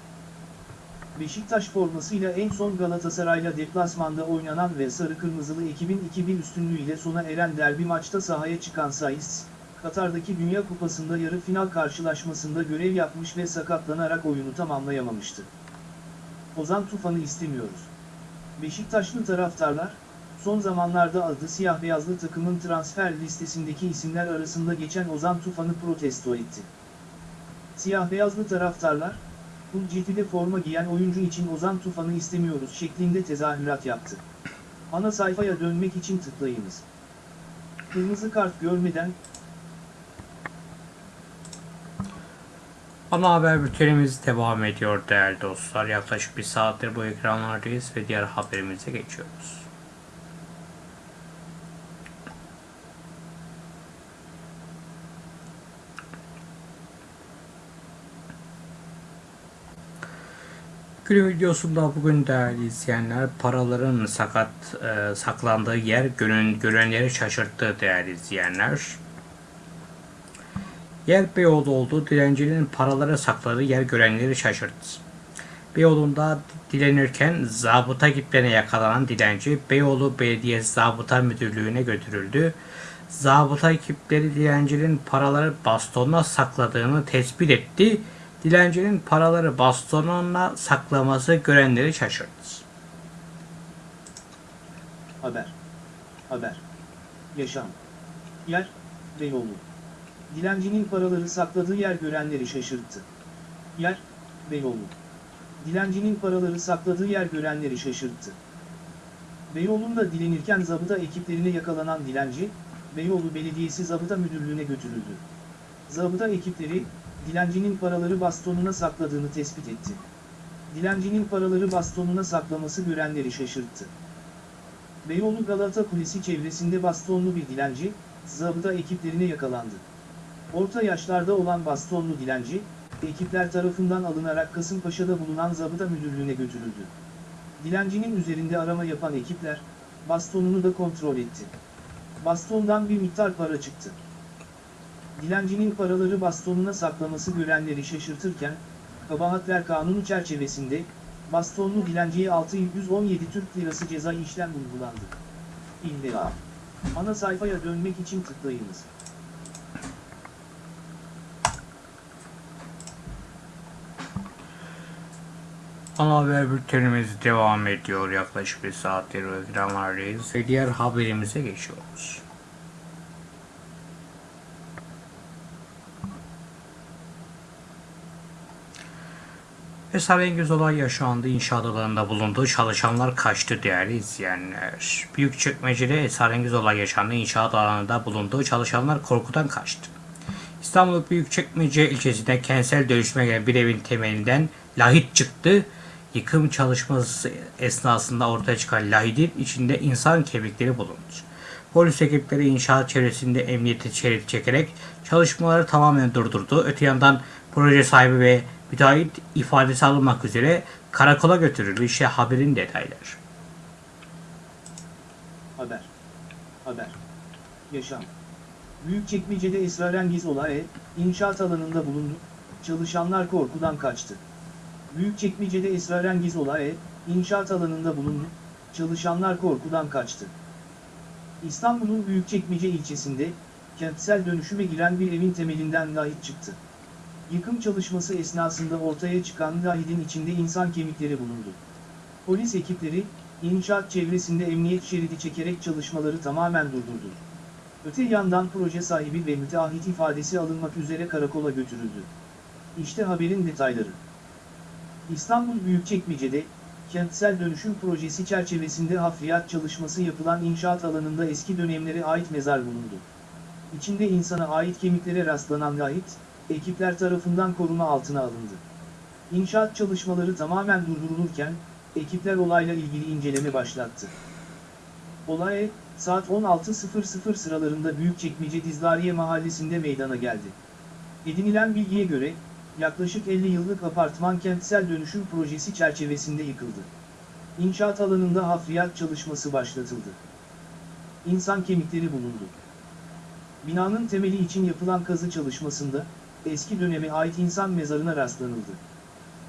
Beşiktaş formasıyla en son Galatasaray'la deplasmanda oynanan ve sarı kırmızılı ekibin 2-1 üstünlüğüyle sona eren derbi maçta sahaya çıkan Saiz, Katar'daki Dünya Kupası'nda yarı final karşılaşmasında görev yapmış ve sakatlanarak oyunu tamamlayamamıştı. Ozan Tufan'ı istemiyoruz. Beşiktaşlı taraftarlar, son zamanlarda adı siyah beyazlı takımın transfer listesindeki isimler arasında geçen Ozan Tufan'ı protesto etti. Siyah beyazlı taraftarlar, Hulceti'de forma giyen oyuncu için Ozan Tufan'ı istemiyoruz şeklinde tezahürat yaptı. Ana sayfaya dönmek için tıklayınız. Kırmızı kart görmeden Ana haber bültenimiz devam ediyor değerli dostlar. Yaklaşık bir saattir bu ekranlardayız ve diğer haberimize geçiyoruz. Günün videosunda bugün değerli izleyenler paraların sakat e, saklandığı yer gönül, görenleri şaşırttı değerli izleyenler. Yer Beyoğlu oldu. Dilencinin paraları sakladığı yer görenleri şaşırttı. Beyoğlu'nda dilenirken zabıta ekiplerine yakalanan dilenci Beyoğlu Belediyesi Zabıta Müdürlüğü'ne götürüldü. Zabıta ekipleri dilencinin paraları bastonuna sakladığını tespit etti. Dilencinin paraları bastonuna saklaması görenleri şaşırttı. Haber. Haber. Yaşam. Yer, Beyoğlu. Dilencinin paraları sakladığı yer görenleri şaşırttı. Yer, Beyoğlu. Dilencinin paraları sakladığı yer görenleri şaşırttı. Beyoğlu'nda dilenirken zabıta ekiplerine yakalanan dilenci, Beyoğlu Belediyesi Zabıta Müdürlüğü'ne götürüldü. Zabıta ekipleri, dilencinin paraları bastonuna sakladığını tespit etti. Dilencinin paraları bastonuna saklaması görenleri şaşırttı. Beyoğlu Galata Kulesi çevresinde bastonlu bir dilenci, zabıta ekiplerine yakalandı. Orta yaşlarda olan bastonlu dilenci, ekipler tarafından alınarak Kasımpaşa'da bulunan zabıta müdürlüğüne götürüldü. Dilencinin üzerinde arama yapan ekipler, bastonunu da kontrol etti. Bastondan bir miktar para çıktı. Dilencinin paraları bastonuna saklaması görenleri şaşırtırken, kabahatler kanunu çerçevesinde, bastonlu dilenciye 617 Türk Lirası ceza işlem uygulandı. İlla. Ana sayfaya dönmek için tıklayınız. Ana haber bültenimiz devam ediyor. Yaklaşık bir saattir ekranlardayız ve diğer haberimize geçiyoruz. Esrarengiz olay yaşandı. İnşaat alanında bulunduğu çalışanlar kaçtı değerli izleyenler. Büyükçekmece'de esrarengiz olay yaşandı. İnşaat alanında bulunduğu çalışanlar korkudan kaçtı. İstanbul Büyükçekmece ilçesinde kentsel dönüşüme gelen bir evin temelinden lahit çıktı. Yıkım çalışması esnasında ortaya çıkan lahidin içinde insan kemikleri bulundu. Polis ekipleri inşaat çevresinde emniyeti şerit çekerek çalışmaları tamamen durdurdu. Öte yandan proje sahibi ve müteahhit ifadesi alınmak üzere karakola götürüldü. İşte haberin detayları. Haber. Haber. Yaşam. Büyükçekmece'de esrarengiz olay, inşaat alanında bulundu, çalışanlar korkudan kaçtı. Büyükçekmece'de esrarengiz olay, inşaat alanında bulundu, çalışanlar korkudan kaçtı. İstanbul'un Büyükçekmece ilçesinde, kentsel dönüşüme giren bir evin temelinden lahit çıktı. Yıkım çalışması esnasında ortaya çıkan lahidin içinde insan kemikleri bulundu. Polis ekipleri, inşaat çevresinde emniyet şeridi çekerek çalışmaları tamamen durdurdu. Öte yandan proje sahibi ve müteahhit ifadesi alınmak üzere karakola götürüldü. İşte haberin detayları. İstanbul Büyükçekmece'de, kentsel dönüşüm projesi çerçevesinde hafriyat çalışması yapılan inşaat alanında eski dönemlere ait mezar bulundu. İçinde insana ait kemiklere rastlanan lahit, ekipler tarafından koruma altına alındı. İnşaat çalışmaları tamamen durdurulurken, ekipler olayla ilgili inceleme başlattı. Olay, saat 16.00 sıralarında Büyükçekmece Dizlariye mahallesinde meydana geldi. Edinilen bilgiye göre, yaklaşık 50 yıllık apartman kentsel dönüşüm projesi çerçevesinde yıkıldı. İnşaat alanında hafriyat çalışması başlatıldı. İnsan kemikleri bulundu. Binanın temeli için yapılan kazı çalışmasında, eski döneme ait insan mezarına rastlanıldı.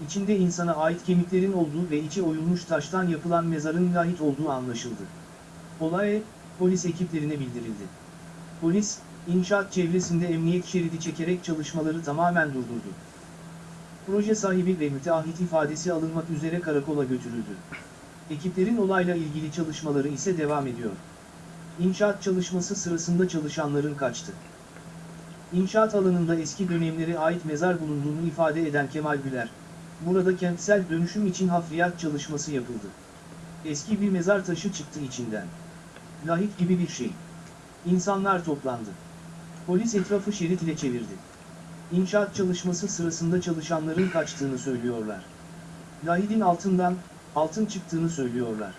İçinde insana ait kemiklerin olduğu ve içi oyulmuş taştan yapılan mezarın lahit olduğu anlaşıldı. Olay, polis ekiplerine bildirildi. Polis, inşaat çevresinde emniyet şeridi çekerek çalışmaları tamamen durdurdu. Proje sahibi ve müteahhit ifadesi alınmak üzere karakola götürüldü. Ekiplerin olayla ilgili çalışmaları ise devam ediyor. İnşaat çalışması sırasında çalışanların kaçtı. İnşaat alanında eski dönemlere ait mezar bulunduğunu ifade eden Kemal Güler, burada kentsel dönüşüm için hafriyat çalışması yapıldı. Eski bir mezar taşı çıktı içinden. Lahit gibi bir şey. İnsanlar toplandı. Polis etrafı şerit ile çevirdi. İnşaat çalışması sırasında çalışanların kaçtığını söylüyorlar. Lahidin altından, altın çıktığını söylüyorlar.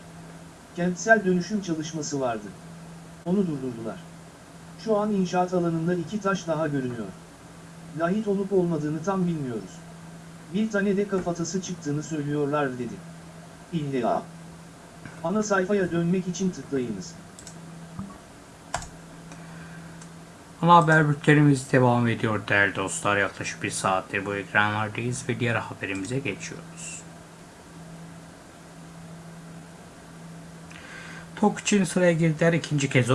Kentsel dönüşüm çalışması vardı. Onu durdurdular. Şu an inşaat alanında iki taş daha görünüyor. Lahit olup olmadığını tam bilmiyoruz. Bir tane de kafatası çıktığını söylüyorlar dedi. İlla. Ana sayfaya dönmek için tıklayınız. Ana haber bültenimiz devam ediyor değerli dostlar. Yaklaşık bir saattir bu ekranlardayız ve diğer haberimize geçiyoruz. Tok için sıraya girdiler ikinci kez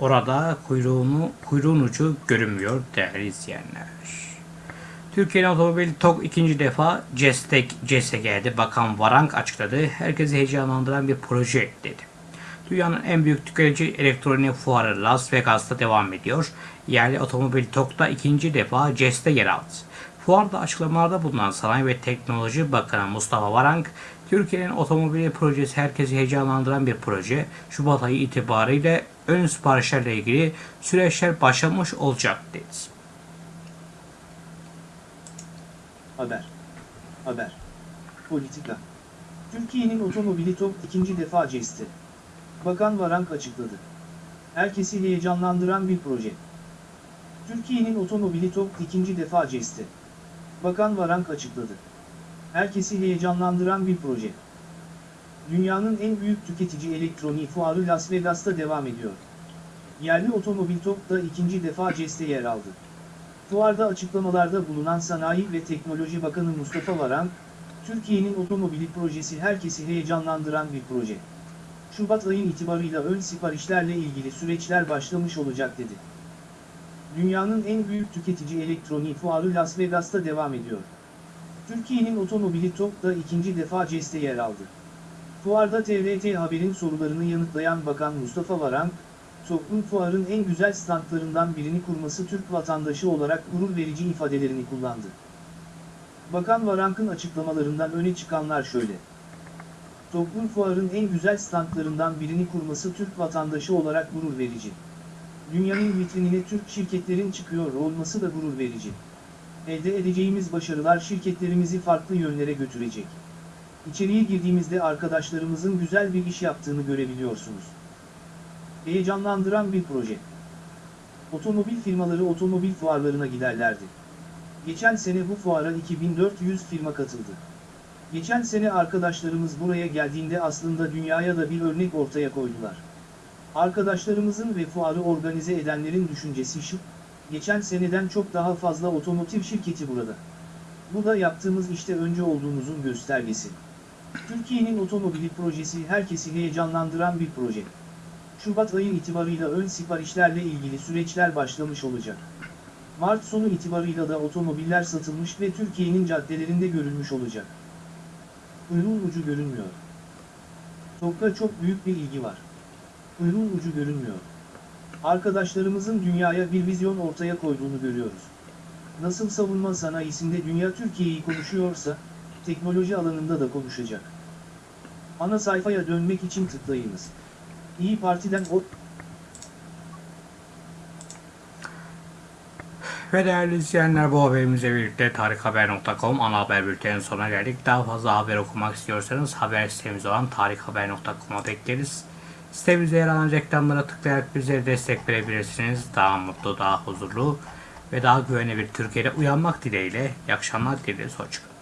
orada kuyruğunu, kuyruğun ucu görünmüyor değerli izleyenler. Türkiye'nin otomobil TOG ikinci defa CES'te CES'e geldi. Bakan Varank açıkladı. Herkesi heyecanlandıran bir proje dedi. Dünyanın en büyük tüketici elektronik fuarı Las Vegas'ta devam ediyor. Yerli otomobil TOG'da ikinci defa CES'te yer aldı. Fuarda açıklamalarda bulunan Sanayi ve Teknoloji Bakanı Mustafa Varank, Türkiye'nin otomobili projesi herkesi heyecanlandıran bir proje. Şubat ayı itibariyle ön siparişlerle ilgili süreçler başlamış olacak dedi. Haber. Haber. Politika. Türkiye'nin otomobili TOG ikinci defa CES'te. Bakan Varank açıkladı. Herkesi heyecanlandıran bir proje. Türkiye'nin otomobili TOG ikinci defa CES'te. Bakan Varank açıkladı. Herkesi heyecanlandıran bir proje. Dünyanın en büyük tüketici elektronik fuarı Las Vegas'ta devam ediyor. Yerli otomobil TOG da ikinci defa CES'te yer aldı. Fuarda açıklamalarda bulunan Sanayi ve Teknoloji Bakanı Mustafa Varank, Türkiye'nin otomobili projesi herkesi heyecanlandıran bir proje. Şubat ayın itibarıyla ön siparişlerle ilgili süreçler başlamış olacak dedi. Dünyanın en büyük tüketici elektronik fuarı Las Vegas'ta devam ediyor. Türkiye'nin otomobili TOG da ikinci defa CES'te yer aldı. Fuarda TRT Haber'in sorularını yanıtlayan Bakan Mustafa Varank, Toplum fuarın en güzel standlarından birini kurması Türk vatandaşı olarak gurur verici ifadelerini kullandı. Bakan Varank'ın açıklamalarından öne çıkanlar şöyle. Toplum fuarın en güzel standlarından birini kurması Türk vatandaşı olarak gurur verici. Dünyanın vitrinine Türk şirketlerin çıkıyor olması da gurur verici. Elde edeceğimiz başarılar şirketlerimizi farklı yönlere götürecek. İçeriye girdiğimizde arkadaşlarımızın güzel bir iş yaptığını görebiliyorsunuz. Heyecanlandıran bir proje. Otomobil firmaları otomobil fuarlarına giderlerdi. Geçen sene bu fuara 2400 firma katıldı. Geçen sene arkadaşlarımız buraya geldiğinde aslında dünyaya da bir örnek ortaya koydular. Arkadaşlarımızın ve fuarı organize edenlerin düşüncesi şu, geçen seneden çok daha fazla otomotiv şirketi burada. Bu da yaptığımız işte önce olduğumuzun göstergesi. Türkiye'nin otomobili projesi herkesi heyecanlandıran bir proje. Şubat ayı itibarıyla ön siparişlerle ilgili süreçler başlamış olacak. Mart sonu itibarıyla da otomobiller satılmış ve Türkiye'nin caddelerinde görülmüş olacak. Kuyruğun ucu görünmüyor. TOG'da çok büyük bir ilgi var. Kuyruğun ucu görünmüyor. Arkadaşlarımızın dünyaya bir vizyon ortaya koyduğunu görüyoruz. Nasıl savunma sanayisinde dünya Türkiye'yi konuşuyorsa, teknoloji alanında da konuşacak. Ana sayfaya dönmek için tıklayınız. İyi Parti'den o Ve değerli izleyenler bu haberimizle birlikte tarikhaber.com ana haber bültenin sonuna geldik. Daha fazla haber okumak istiyorsanız haber sitemiz olan tarikhaber.com'a bekleriz. Sitemizde yer alan reklamlara tıklayarak bizlere destek verebilirsiniz. Daha mutlu, daha huzurlu ve daha güvenli bir Türkiye'de uyanmak dileğiyle. İyi akşamlar dileriz. Hoşçakalın.